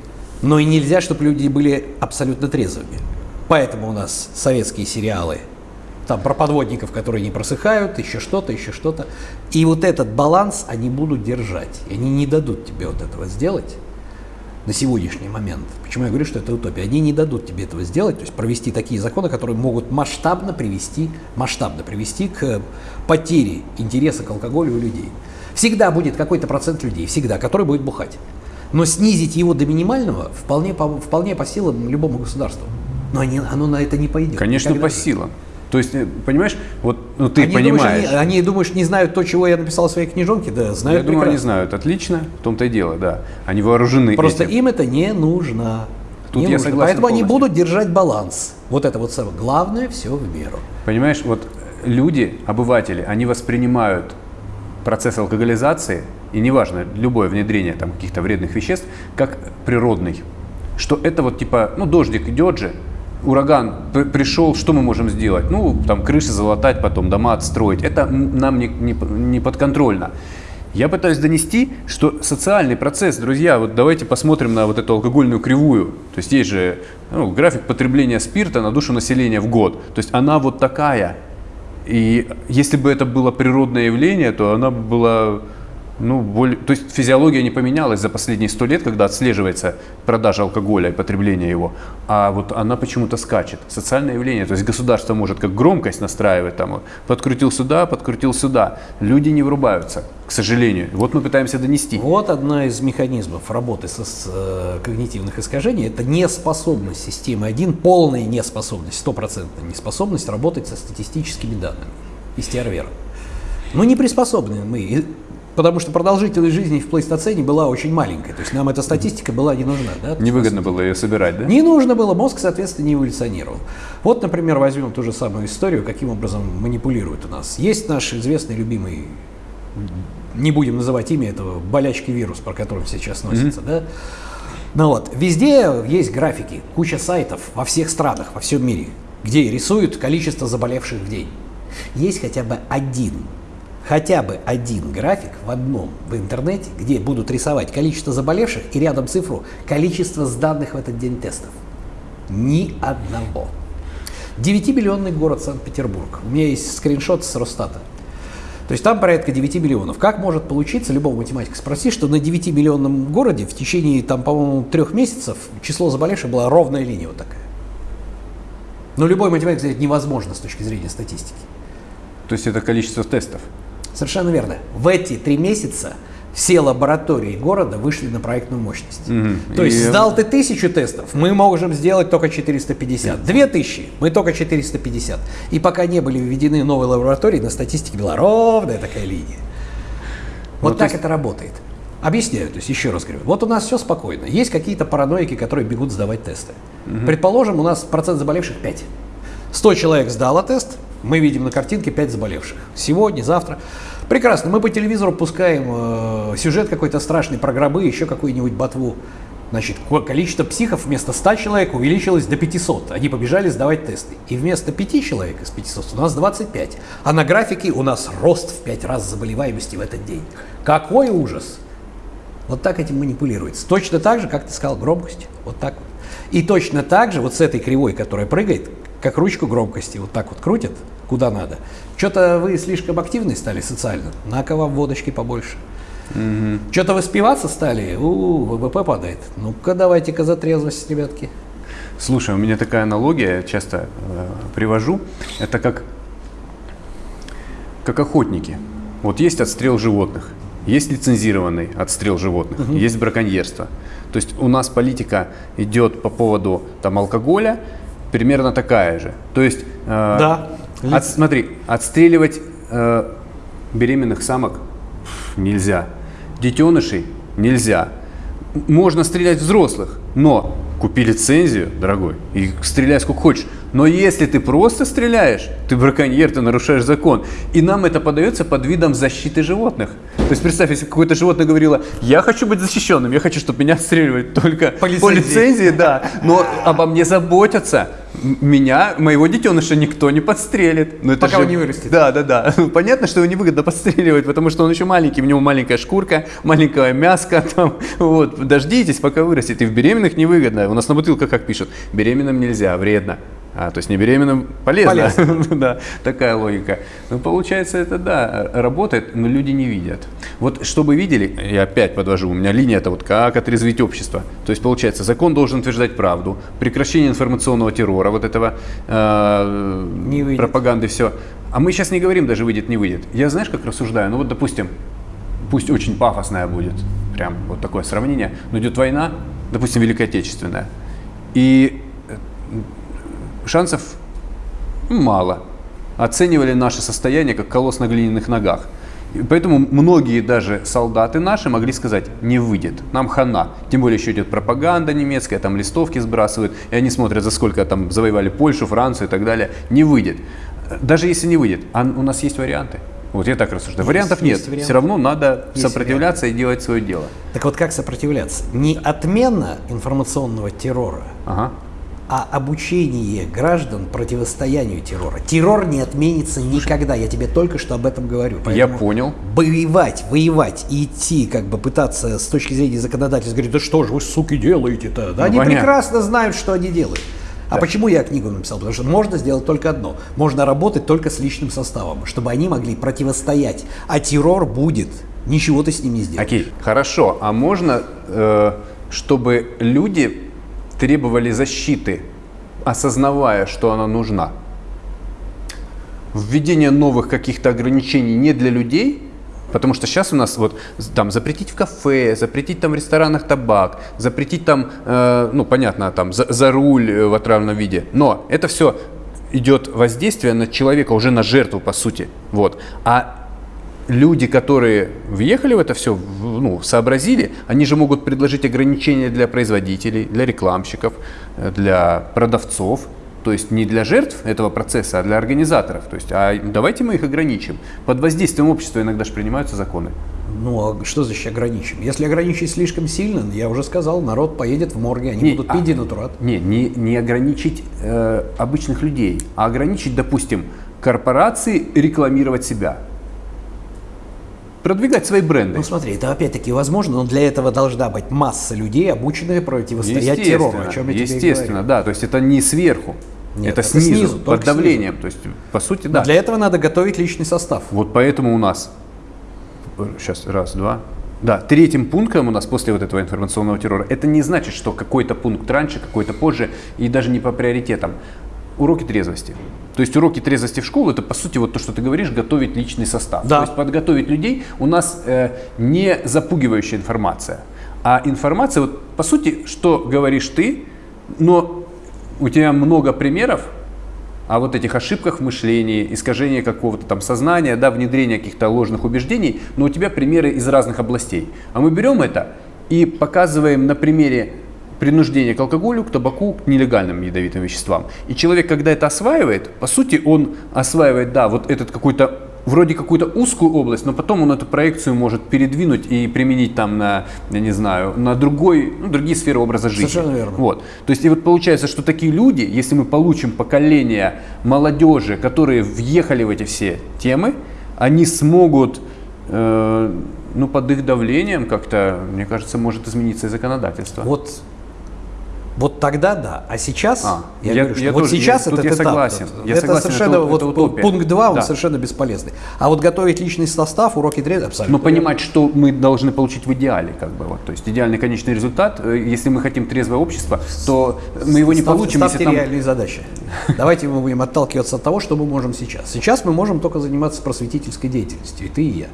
Но и нельзя, чтобы люди были абсолютно трезвыми. Поэтому у нас советские сериалы – там про подводников, которые не просыхают, еще что-то, еще что-то. И вот этот баланс они будут держать. И они не дадут тебе вот этого сделать на сегодняшний момент. Почему я говорю, что это утопия? Они не дадут тебе этого сделать, то есть провести такие законы, которые могут масштабно привести, масштабно привести к потере интереса к алкоголю у людей. Всегда будет какой-то процент людей, всегда, который будет бухать. Но снизить его до минимального вполне по, вполне по силам любому государству. Но они, оно на это не пойдет. Конечно, Никогда. по силам. То есть, э, понимаешь, вот ну, ты они понимаешь. Думаешь, они, они, думаешь, не знают то, чего я написал в своей книжонке? Да, знают Я думаю, они знают. Отлично, в том-то и дело, да. Они вооружены Просто этим. им это не нужно. Тут не я нужно. согласен Поэтому полностью. они будут держать баланс. Вот это вот самое. Главное, все в меру. Понимаешь, вот люди, обыватели, они воспринимают процесс алкоголизации, и неважно, любое внедрение там каких-то вредных веществ, как природный. Что это вот типа, ну дождик идет же, ураган пришел, что мы можем сделать? Ну, там крыши залатать, потом дома отстроить. Это нам не, не, не подконтрольно. Я пытаюсь донести, что социальный процесс, друзья, вот давайте посмотрим на вот эту алкогольную кривую. То есть есть же ну, график потребления спирта на душу населения в год. То есть она вот такая. И если бы это было природное явление, то она была ну, более, то есть физиология не поменялась за последние сто лет, когда отслеживается продажа алкоголя и потребление его, а вот она почему-то скачет. Социальное явление, то есть государство может как громкость настраивать, там, подкрутил сюда, подкрутил сюда. Люди не врубаются, к сожалению. Вот мы пытаемся донести. Вот одна из механизмов работы со, с э, когнитивных искажений – это неспособность системы 1, полная неспособность, стопроцентная неспособность работать со статистическими данными из TRVR. Мы не приспособлены мы. Потому что продолжительность жизни в плейстоцене была очень маленькая. То есть нам эта статистика была не нужна. Да? Невыгодно было ее собирать, да? Не нужно было, мозг, соответственно, не эволюционировал. Вот, например, возьмем ту же самую историю, каким образом манипулируют у нас. Есть наш известный, любимый, не будем называть имя этого, болячки вирус, про который сейчас носится, mm-hmm. да? Ну вот, везде есть графики, куча сайтов во всех странах, во всем мире, где рисуют количество заболевших в день. Есть хотя бы один хотя бы один график в одном в интернете, где будут рисовать количество заболевших и рядом цифру количество сданных в этот день тестов. Ни одного. 9-миллионный город Санкт-Петербург. У меня есть скриншот с Росстата. То есть там порядка 9 миллионов. Как может получиться, любого математика спроси, что на 9-миллионном городе в течение, там, по-моему, трех месяцев число заболевших была ровная линия вот такая. Но любой математик сказать невозможно с точки зрения статистики. То есть это количество тестов? Совершенно верно. В эти три месяца все лаборатории города вышли на проектную мощность. Mm-hmm. То есть и... сдал ты тысячу тестов, мы можем сделать только 450. Две тысячи, мы только 450. И пока не были введены новые лаборатории, на статистике была ровная такая линия. Вот ну, так есть... это работает. Объясняю, то есть еще раз говорю. Вот у нас все спокойно. Есть какие-то параноики, которые бегут сдавать тесты. Угу. Предположим, у нас процент заболевших 5. 100 человек сдало тест, мы видим на картинке 5 заболевших. Сегодня, завтра. Прекрасно. Мы по телевизору пускаем э, сюжет какой-то страшный про гробы, еще какую-нибудь ботву. Значит, количество психов вместо 100 человек увеличилось до 500. Они побежали сдавать тесты. И вместо 5 человек из 500 у нас 25. А на графике у нас рост в 5 раз заболеваемости в этот день. Какой ужас! Вот так этим манипулируется. Точно так же, как ты сказал, громкость. Вот так вот. И точно так же вот с этой кривой, которая прыгает, как ручку громкости, вот так вот крутят, куда надо. Что-то вы слишком активны стали социально, на-ка вам водочки побольше. Угу. Что-то вы спиваться стали, у, ВВП падает. Ну-ка давайте-ка за трезвость, ребятки. Слушай, у меня такая аналогия, часто э, привожу. Это как, как охотники. Вот есть отстрел животных, есть лицензированный отстрел животных, угу. есть браконьерство. То есть у нас политика идет по поводу там, алкоголя примерно такая же. То есть, э, да. от, смотри, отстреливать э, беременных самок нельзя, детенышей нельзя. Можно стрелять взрослых, но купи лицензию, дорогой, и стреляй сколько хочешь. Но если ты просто стреляешь, ты браконьер, ты нарушаешь закон. И нам это подается под видом защиты животных. То есть представь, если какое-то животное говорило, я хочу быть защищенным, я хочу, чтобы меня отстреливали только по лицензии, по лицензии да, но обо мне заботятся меня, моего детеныша никто не подстрелит. Но это Пока же... он не вырастет. Да, да, да. Понятно, что его невыгодно подстреливать, потому что он еще маленький, у него маленькая шкурка, маленькая мяска там. Вот, дождитесь, пока вырастет. И в беременных невыгодно. У нас на бутылках как пишут, беременным нельзя, вредно. А, то есть не беременным полезно. полезно. да, такая логика. Ну, получается, это да, работает, но люди не видят. Вот чтобы видели, я опять подвожу, у меня линия это вот как отрезвить общество. То есть, получается, закон должен утверждать правду, прекращение информационного террора, вот этого э, не пропаганды, все. А мы сейчас не говорим даже выйдет, не выйдет. Я знаешь, как рассуждаю? Ну вот, допустим, пусть очень пафосная будет, прям вот такое сравнение, но идет война, допустим, Великая Отечественная. И шансов мало. Оценивали наше состояние как колосс на глиняных ногах. И поэтому многие даже солдаты наши могли сказать, не выйдет, нам хана. Тем более еще идет пропаганда немецкая, там листовки сбрасывают, и они смотрят, за сколько там завоевали Польшу, Францию и так далее. Не выйдет. Даже если не выйдет, а у нас есть варианты. Вот я так рассуждаю. Есть, Вариантов нет. Вариант. Все равно надо есть сопротивляться вариант. и делать свое дело. Так вот как сопротивляться? Не отмена информационного террора, ага а обучение граждан противостоянию террора. Террор не отменится никогда, я тебе только что об этом говорю. Я понял. Воевать, воевать и идти, как бы пытаться с точки зрения законодательства говорить, да что же вы, суки, делаете-то? Да ну, они понятно. прекрасно знают, что они делают. А да. почему я книгу написал? Потому что можно сделать только одно. Можно работать только с личным составом, чтобы они могли противостоять. А террор будет. Ничего ты с ним не сделаешь. Окей, хорошо. А можно, э, чтобы люди требовали защиты, осознавая, что она нужна. Введение новых каких-то ограничений не для людей, потому что сейчас у нас вот там запретить в кафе, запретить там в ресторанах табак, запретить там, э, ну понятно, там за, за руль в отравленном виде, но это все идет воздействие на человека, уже на жертву по сути. Вот. А люди, которые въехали в это все, ну, сообразили, они же могут предложить ограничения для производителей, для рекламщиков, э, для продавцов, то есть не для жертв этого процесса, а для организаторов. То есть, а давайте мы их ограничим. Под воздействием общества иногда же принимаются законы. Ну, а что значит ограничим? Если ограничить слишком сильно, я уже сказал, народ поедет в морге, они не, будут пить а, денатурат. Не, не, не ограничить э, обычных людей, а ограничить, допустим, корпорации рекламировать себя продвигать свои бренды. Ну смотри, это опять-таки возможно, но для этого должна быть масса людей, обученных противостоять террору, о чем я Естественно, тебе да, то есть это не сверху. Нет, это, это снизу, снизу под давлением. Снизу. То есть, по сути, да. Но для этого надо готовить личный состав. Вот поэтому у нас сейчас раз, два. Да, третьим пунктом у нас после вот этого информационного террора, это не значит, что какой-то пункт раньше, какой-то позже, и даже не по приоритетам. Уроки трезвости. То есть уроки трезвости в школу это по сути вот то, что ты говоришь, готовить личный состав. Да. То есть подготовить людей у нас э, не запугивающая информация, а информация вот по сути, что говоришь ты, но у тебя много примеров о вот этих ошибках в мышлении, искажении какого-то там сознания, да, внедрение каких-то ложных убеждений, но у тебя примеры из разных областей. А мы берем это и показываем на примере принуждения к алкоголю, к табаку, к нелегальным ядовитым веществам. И человек, когда это осваивает, по сути, он осваивает, да, вот этот какой-то вроде какую-то узкую область, но потом он эту проекцию может передвинуть и применить там на, я не знаю, на другой, ну, другие сферы образа жизни. Совершенно верно. Вот. То есть и вот получается, что такие люди, если мы получим поколение молодежи, которые въехали в эти все темы, они смогут, э, ну, под их давлением как-то, мне кажется, может измениться и законодательство. Вот вот тогда да. А сейчас, А, я, я- говорю, что я вот тоже- сейчас я- этот я этап, согласен. это, Я это согласен, совершенно это- вот это утопия. пункт 2, он Да. совершенно бесполезный. А вот готовить личный состав, уроки трезвости, абсолютно. Но понимать, что мы должны получить в идеале, как бы вот, то есть идеальный конечный результат. э, Если мы хотим трезвое общество, то мы его не Ставьте- получим, ставьте если там реальные задачи. Давайте мы будем отталкиваться от того, что мы можем сейчас. Сейчас мы можем только заниматься просветительской деятельностью, и ты, и я,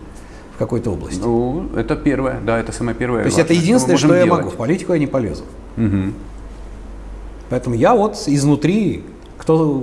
в какой-то области. Ну, это первое, да, это самое первое. То есть это единственное, что можем я делать. могу. В политику я не полезу. Мгм. Поэтому я вот изнутри, кто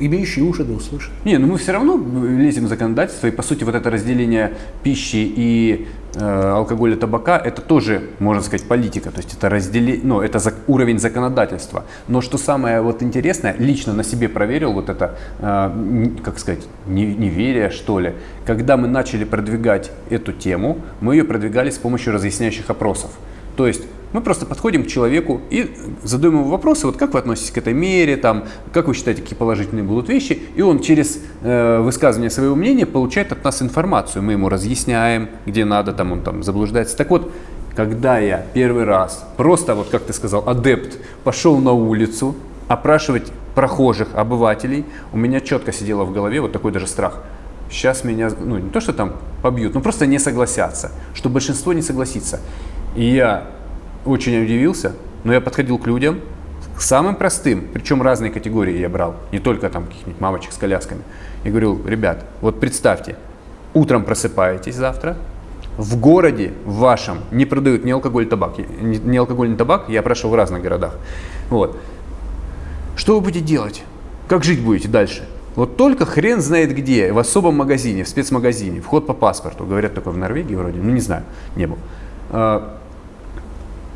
имеющий уши, да услышит. Не, ну мы все равно лезем в законодательство, и по сути вот это разделение пищи и э, алкоголя, табака, это тоже, можно сказать, политика, то есть это разделение, ну, это зак- уровень законодательства. Но что самое вот интересное, лично на себе проверил вот это, э, как сказать, не- неверие, что ли. Когда мы начали продвигать эту тему, мы ее продвигали с помощью разъясняющих опросов. То есть мы просто подходим к человеку и задаем ему вопросы, вот как вы относитесь к этой мере, там, как вы считаете, какие положительные будут вещи, и он через э, высказывание своего мнения получает от нас информацию. Мы ему разъясняем, где надо, там он там заблуждается. Так вот, когда я первый раз, просто вот как ты сказал, адепт, пошел на улицу опрашивать прохожих, обывателей, у меня четко сидело в голове вот такой даже страх. Сейчас меня, ну не то, что там побьют, но просто не согласятся, что большинство не согласится. И я очень удивился, но я подходил к людям, к самым простым, причем разные категории я брал, не только там каких-нибудь мамочек с колясками. Я говорил, ребят, вот представьте, утром просыпаетесь завтра, в городе вашем не продают ни алкоголь, ни табак. Алкоголь, ни табак, я прошел в разных городах. Вот. Что вы будете делать? Как жить будете дальше? Вот только хрен знает где, в особом магазине, в спецмагазине, вход по паспорту. Говорят, такое в Норвегии вроде, ну не знаю, не был.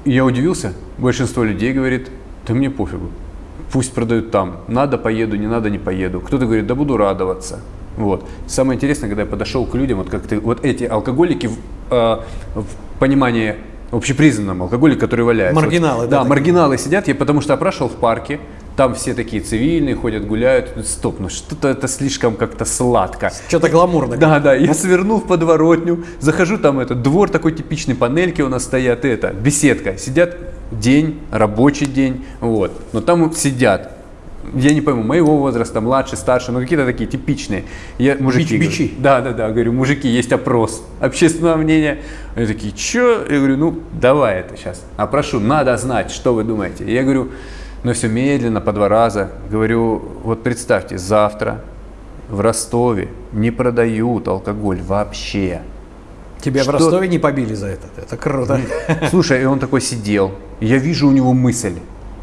Я удивился, большинство людей говорит, да мне пофигу, пусть продают там, надо поеду, не надо не поеду. Кто-то говорит, да буду радоваться. Вот. Самое интересное, когда я подошел к людям, вот как ты, вот эти алкоголики в, э, в понимании общепризнанном алкоголик, который валяется. Маргиналы, Вот, да, да, такие. маргиналы сидят, я потому что опрашивал в парке, там все такие цивильные, ходят, гуляют. Стоп, ну что-то это слишком как-то сладко. Что-то гламурно. Да, да, я свернул в подворотню, захожу, там этот двор такой типичный, панельки у нас стоят, это, беседка, сидят день, рабочий день, вот, но там сидят, я не пойму, моего возраста, младше, старше, ну какие-то такие типичные. Я, мужики, Бич- бичи. говорю, да, да, да, говорю, мужики, есть опрос общественного мнения. Они такие, что? Я говорю, ну давай это сейчас, опрошу, надо знать, что вы думаете. Я говорю, ну все медленно, по два раза. Говорю, вот представьте, завтра в Ростове не продают алкоголь вообще. Тебя Что- в Ростове не побили за это. Это круто. Слушай, и он такой сидел, я вижу у него мысль.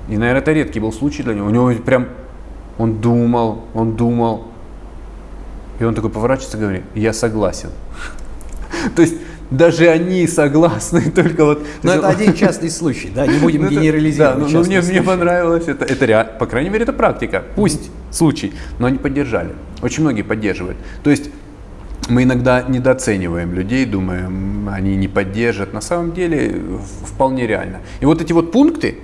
И, наверное, это редкий был случай для него. У него прям, он думал, он думал. И он такой поворачивается и говорит, я согласен. То есть даже они согласны, только вот... Но это один частный случай, да, не будем Ну, генерализировать. Да, но- но частный мне, мне понравилось это. Это по крайней мере, это практика. Пусть случай, но они поддержали. Очень многие поддерживают. То есть мы иногда недооцениваем людей, думаем, они не поддержат. На самом деле вполне реально. И вот эти вот пункты,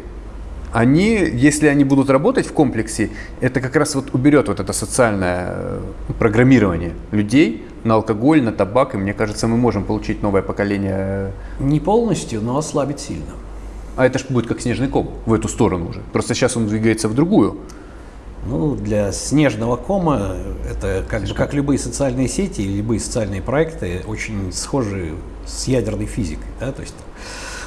они, если они будут работать в комплексе, это как раз вот уберет вот это социальное э, программирование людей на алкоголь, на табак, и мне кажется, мы можем получить новое поколение Не полностью, но ослабить сильно. а это же будет как снежный ком в эту сторону уже. Просто сейчас он двигается в другую. Ну, для снежного кома это как, бы, как любые социальные сети, любые социальные проекты очень схожи с ядерной физикой. Да? То есть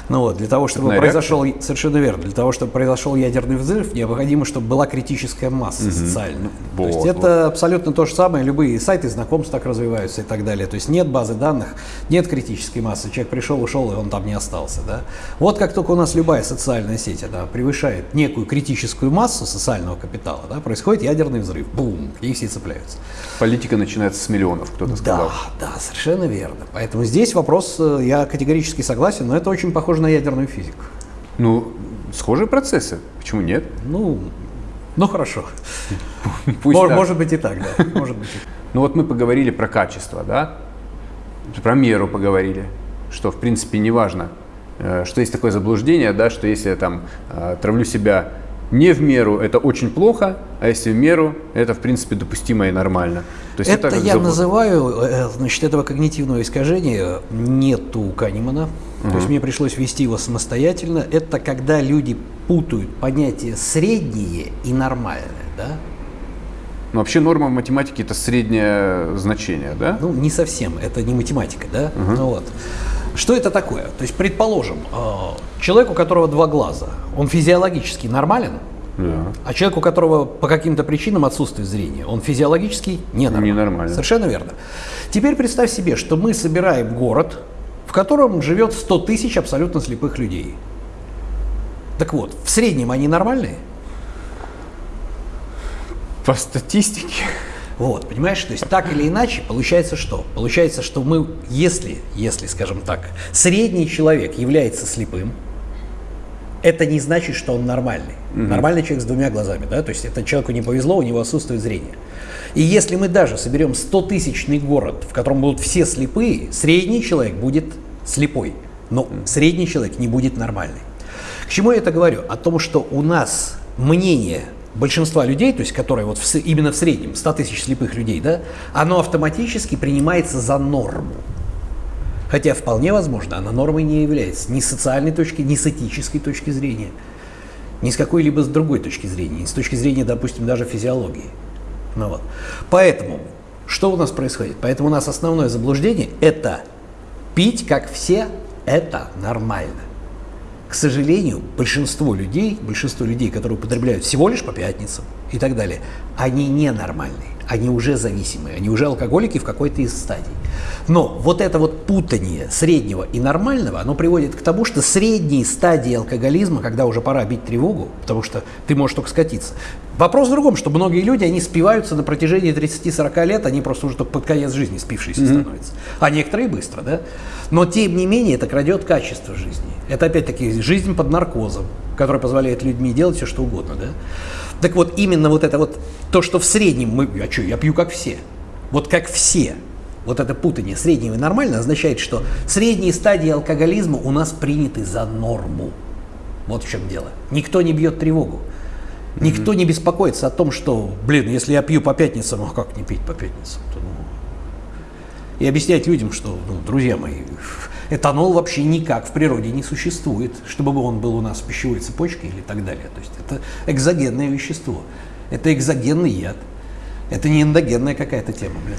Ну вот, для того, чтобы Цепная произошел, совершенно верно, для того, чтобы произошел ядерный взрыв, необходимо, чтобы была критическая масса социальная. то есть Вот, это абсолютно то же самое, любые сайты знакомств так развиваются и так далее. То есть нет базы данных, нет критической массы, человек пришел, ушел, и он там не остался. Да? Вот как только у нас любая социальная сеть она превышает некую критическую массу социального капитала, да, происходит ядерный взрыв, бум, и все цепляются. Политика начинается с миллионов, кто-то сказал. Да, да, совершенно верно. Поэтому здесь вопрос, э, я категорически согласен, но это очень похоже на ядерную физику. Ну, схожие процессы. Почему нет? Ну, ну хорошо. Пусть Мож- так. Может быть и так, да. Может быть. Ну вот мы поговорили про качество, да? Про меру поговорили, что в принципе не важно, э, что есть такое заблуждение, да, что если я там э, травлю себя не в меру, это очень плохо, а если в меру, это в принципе допустимо и нормально. То есть Это как я забл- называю, э, значит, этого когнитивного искажения нету у Канемана. То есть мне пришлось ввести его самостоятельно. Это когда люди путают понятие среднее и нормальное, да? Ну, вообще норма в математике это среднее значение, да? Ну, не совсем, это не математика, да? Ну вот. Что это такое? То есть, предположим, э, человек, у которого два глаза, он физиологически нормален, Да. а человек, у которого по каким-то причинам отсутствует зрение, он физиологически ненормален. Ненормален. Совершенно верно. Теперь представь себе, что мы собираем город, в котором живет 100 тысяч абсолютно слепых людей. Так вот, в среднем они нормальные? По статистике. Вот, понимаешь, то есть так или иначе получается что? Получается, что мы, если, если, скажем так, средний человек является слепым, это не значит, что он нормальный. Нормальный человек с двумя глазами, да, то есть это человеку не повезло, у него отсутствует зрение. И если мы даже соберем 100-тысячный город, в котором будут все слепые, средний человек будет слепой, но средний человек не будет нормальный. К чему я это говорю? О том, что у нас мнение большинства людей, то есть которые вот в именно в среднем 100 тысяч слепых людей, да, оно автоматически принимается за норму. Хотя вполне возможно, она нормой не является ни с социальной точки, ни с этической точки зрения, ни с какой-либо с другой точки зрения, ни с точки зрения, допустим, даже физиологии. Ну вот. Поэтому, что у нас происходит? Поэтому у нас основное заблуждение – это пить, как все, это нормально. К сожалению, большинство людей, большинство людей, которые употребляют всего лишь по пятницам и так далее, они ненормальные, они уже зависимые, они уже алкоголики в какой-то из стадий. Но вот это вот путание среднего и нормального, оно приводит к тому, что средние стадии алкоголизма, когда уже пора бить тревогу, потому что ты можешь только скатиться. Вопрос в другом, что многие люди, они спиваются на протяжении 30-40 лет, они просто уже только под конец жизни спившиеся становятся. А некоторые быстро, да? Но тем не менее это крадет качество жизни. Это опять-таки жизнь под наркозом, которая позволяет людьми делать все, что угодно, да? Так вот, именно вот это вот, то, что в среднем мы, а что, я пью как все. Вот как все. Вот это путание среднего и нормально означает, что средние стадии алкоголизма у нас приняты за норму. Вот в чем дело. Никто не бьет тревогу. Никто не беспокоится о том, что, блин, если я пью по пятницам, а как не пить по пятницам? -то, ну? И объяснять людям, что, ну, друзья мои, этанол вообще никак в природе не существует, чтобы он был у нас в пищевой цепочке или так далее. То есть это экзогенное вещество, это экзогенный яд, это не эндогенная какая-то тема, блин.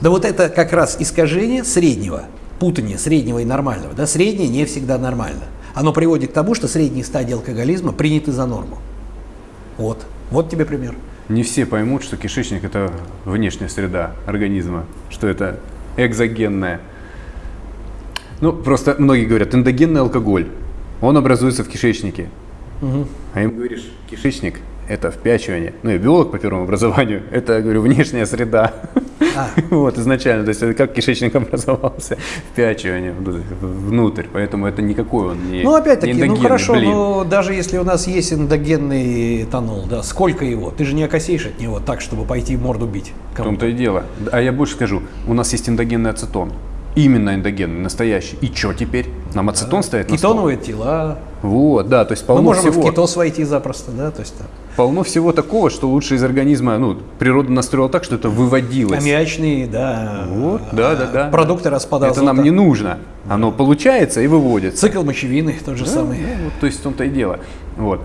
Да вот это как раз искажение среднего, путание среднего и нормального. Да, среднее не всегда нормально. Оно приводит к тому, что средние стадии алкоголизма приняты за норму. Вот. Вот тебе пример. Не все поймут, что кишечник это внешняя среда организма, что это экзогенная. Ну, просто многие говорят, эндогенный алкоголь, он образуется в кишечнике. А им говоришь, кишечник это впячивание. Ну, я биолог по первому образованию, это, говорю, внешняя среда. А. Вот, изначально, то есть это как кишечник образовался, впячивание внутрь, поэтому это никакой он не Ну, опять-таки, ну хорошо, блин. но даже если у нас есть эндогенный этанол, да, сколько его? Ты же не окосеешь от него так, чтобы пойти морду бить. В кому-то. том-то и дело. А я больше скажу, у нас есть эндогенный ацетон. Именно эндогенный, настоящий. И что теперь? Нам ацетон стоит на стол? Кетоновые тела. Вот, да, то есть Мы полно можем и всего. в кетоз войти запросто, да, то есть там, Полно всего такого, что лучше из организма, ну, природа настроила так, что это выводилось. аммиачные, да, Вот, да, да, да. продукты распада Это нам не нужно. Оно получается и выводится. Цикл мочевины тот же Да, самый. да, вот, то есть в том-то и дело. Вот.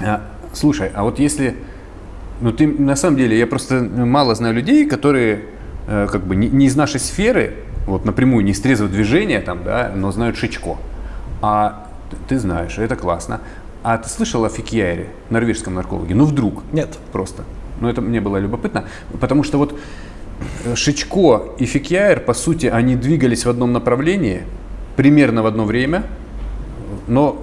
А, слушай, а вот если... Ну, ты, на самом деле, я просто мало знаю людей, которые э, как бы не, не из нашей сферы, вот напрямую, не из трезвого движения, там, да, но знают Шичко. А ты знаешь, это классно. А ты слышал о Фикьяре, норвежском наркологе? Ну вдруг. Нет. Просто. Ну это мне было любопытно, потому что вот э, Шичко и Фикьяер, по сути, они двигались в одном направлении, примерно в одно время, но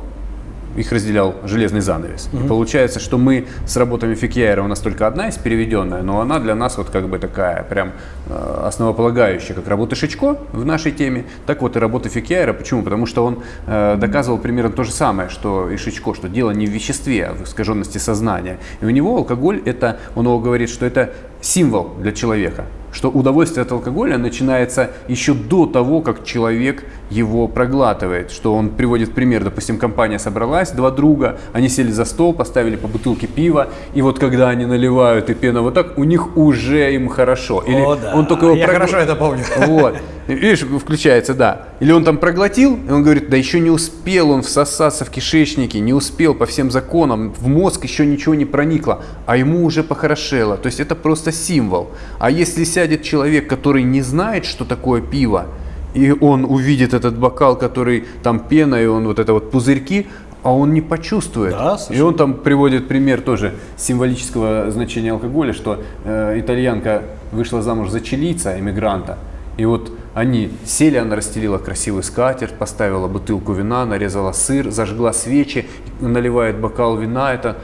их разделял железный занавес. Угу. получается, что мы с работами Фикьяера, у нас только одна есть переведенная, но она для нас вот как бы такая прям э, основополагающая, как работа Шичко в нашей теме, так вот и работа Фикьяера. Почему? Потому что он э, доказывал примерно то же самое, что и Шичко, что дело не в веществе, а в искаженности сознания. И у него алкоголь, это, он его говорит, что это символ для человека что удовольствие от алкоголя начинается еще до того, как человек его проглатывает. Что он приводит пример, допустим, компания собралась, два друга, они сели за стол, поставили по бутылке пива, и вот когда они наливают и пена вот так, у них уже им хорошо. Или О, да. он только его Я прогла... хорошо это помню. Вот. Видишь, включается, да. Или он там проглотил, и он говорит, да еще не успел он всосаться в кишечнике, не успел по всем законам, в мозг еще ничего не проникло, а ему уже похорошело. То есть это просто символ. А если сядет человек, который не знает, что такое пиво, и он увидит этот бокал, который там пена, и он вот это вот пузырьки, а он не почувствует. Да, и он там приводит пример тоже символического значения алкоголя, что э, итальянка вышла замуж за чилийца, иммигранта, и вот они сели, она расстелила красивый скатерть, поставила бутылку вина, нарезала сыр, зажгла свечи, наливает бокал вина, это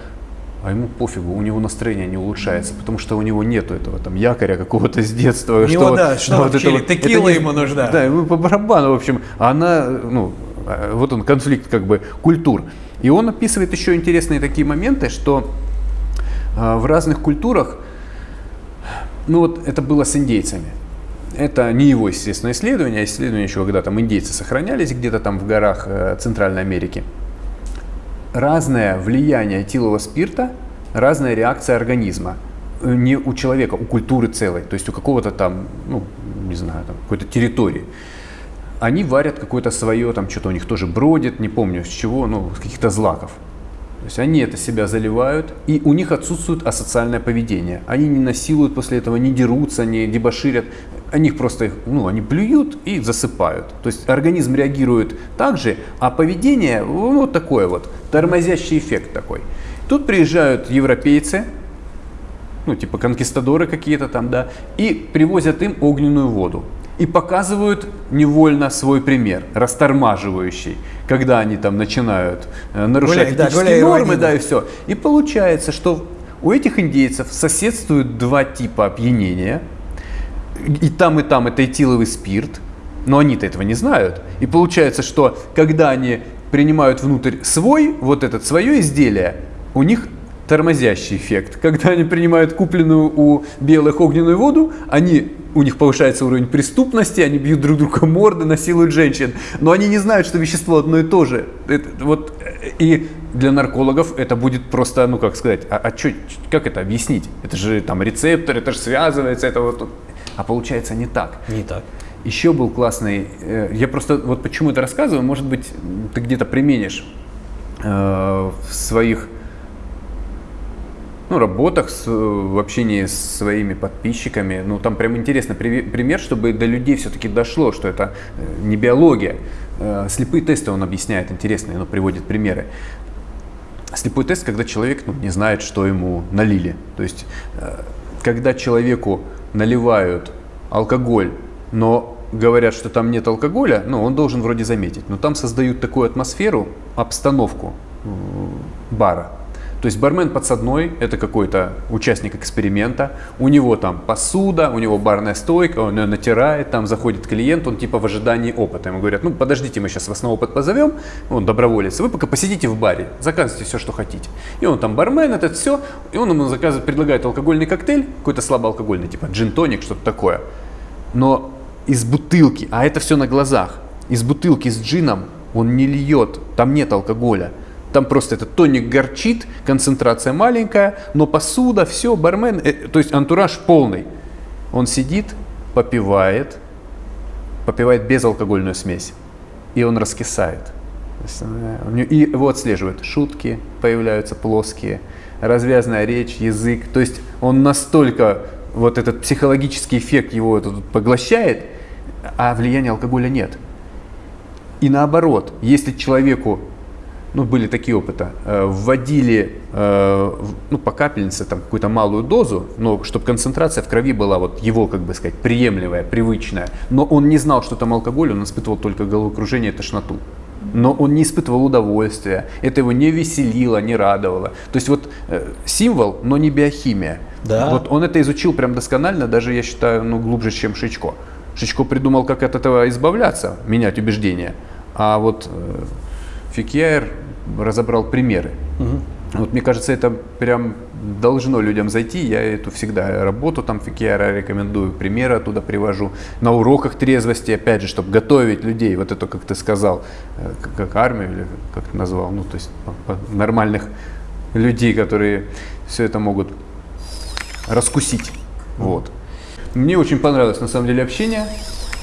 а ему пофигу, у него настроение не улучшается, потому что у него нету этого там якоря какого-то с детства. У него, да, что вот это вот, текила это ему нужна. Да, ему по барабану, в общем, она, ну, э, вот он, конфликт как бы культур. И он описывает еще интересные такие моменты, что э, в разных культурах, ну вот это было с индейцами, это не его, естественно, исследование, а исследование еще, когда там индейцы сохранялись где-то там в горах э, Центральной Америки. Разное влияние этилового спирта, разная реакция организма. Не у человека, у культуры целой, то есть у какого-то там, ну, не знаю, там, какой-то территории. Они варят какое-то свое, там что-то у них тоже бродит, не помню с чего, ну, с каких-то злаков. То есть они это себя заливают, и у них отсутствует асоциальное поведение. Они не насилуют после этого, не дерутся, не дебоширят. Они просто, ну, они плюют и засыпают. То есть организм реагирует так же, а поведение, ну, вот такое вот, тормозящий эффект такой. Тут приезжают европейцы, ну, типа конкистадоры какие-то там, да, и привозят им огненную воду и показывают невольно свой пример, растормаживающий, когда они там начинают э, нарушать гуляй, этические да, нормы, да, и все. И получается, что у этих индейцев соседствуют два типа опьянения, и там, и там это этиловый спирт, но они-то этого не знают. И получается, что когда они принимают внутрь свой, вот этот свое изделие, у них тормозящий эффект. Когда они принимают купленную у белых огненную воду, они у них повышается уровень преступности, они бьют друг друга морды, насилуют женщин, но они не знают, что вещество одно и то же. Это, вот, и для наркологов это будет просто, ну как сказать, а, а чё, как это объяснить? Это же там рецептор, это же связывается, это вот, а получается не так. Не так. Еще был классный, э, я просто вот почему это рассказываю, может быть, ты где-то применишь э, в своих ну, работах, с, в общении с своими подписчиками. Ну, там прям интересный пример, чтобы до людей все-таки дошло, что это э, не биология. Э, слепые тесты он объясняет интересные, но приводит примеры. Слепой тест, когда человек ну, не знает, что ему налили. То есть, э, когда человеку наливают алкоголь, но говорят, что там нет алкоголя, ну, он должен вроде заметить. Но там создают такую атмосферу, обстановку бара, то есть бармен подсадной – это какой-то участник эксперимента, у него там посуда, у него барная стойка, он ее натирает, там заходит клиент, он типа в ожидании опыта. Ему говорят, ну подождите, мы сейчас вас на опыт позовем, он доброволец, вы пока посидите в баре, заказывайте все, что хотите. И он там бармен, это все, и он ему заказывает, предлагает алкогольный коктейль, какой-то слабоалкогольный, типа джин-тоник, что-то такое. Но из бутылки, а это все на глазах, из бутылки с джином он не льет, там нет алкоголя. Там просто этот тоник горчит, концентрация маленькая, но посуда, все, бармен, э, то есть антураж полный. Он сидит, попивает, попивает безалкогольную смесь, и он раскисает. Э, и его отслеживают. Шутки появляются плоские, развязная речь, язык. То есть он настолько, вот этот психологический эффект его этот поглощает, а влияния алкоголя нет. И наоборот, если человеку ну, были такие опыты, э, вводили э, ну, по капельнице там какую-то малую дозу, но чтобы концентрация в крови была вот его, как бы сказать, приемлемая, привычная. Но он не знал, что там алкоголь, он испытывал только головокружение и тошноту. Но он не испытывал удовольствия, это его не веселило, не радовало. То есть вот э, символ, но не биохимия. Да. Вот он это изучил прям досконально, даже я считаю, ну, глубже, чем Шичко. Шичко придумал, как от этого избавляться, менять убеждения. А вот Фикьяер разобрал примеры. Угу. Вот мне кажется, это прям должно людям зайти. Я эту всегда работу там Фикьяра рекомендую, примеры оттуда привожу. На уроках трезвости, опять же, чтобы готовить людей, вот это, как ты сказал, э, как, как армию или как ты назвал, ну, то есть нормальных людей, которые все это могут раскусить. Вот. Мне очень понравилось на самом деле общение.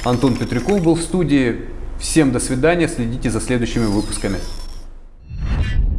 Антон Петряков был в студии. Всем до свидания, следите за следующими выпусками. you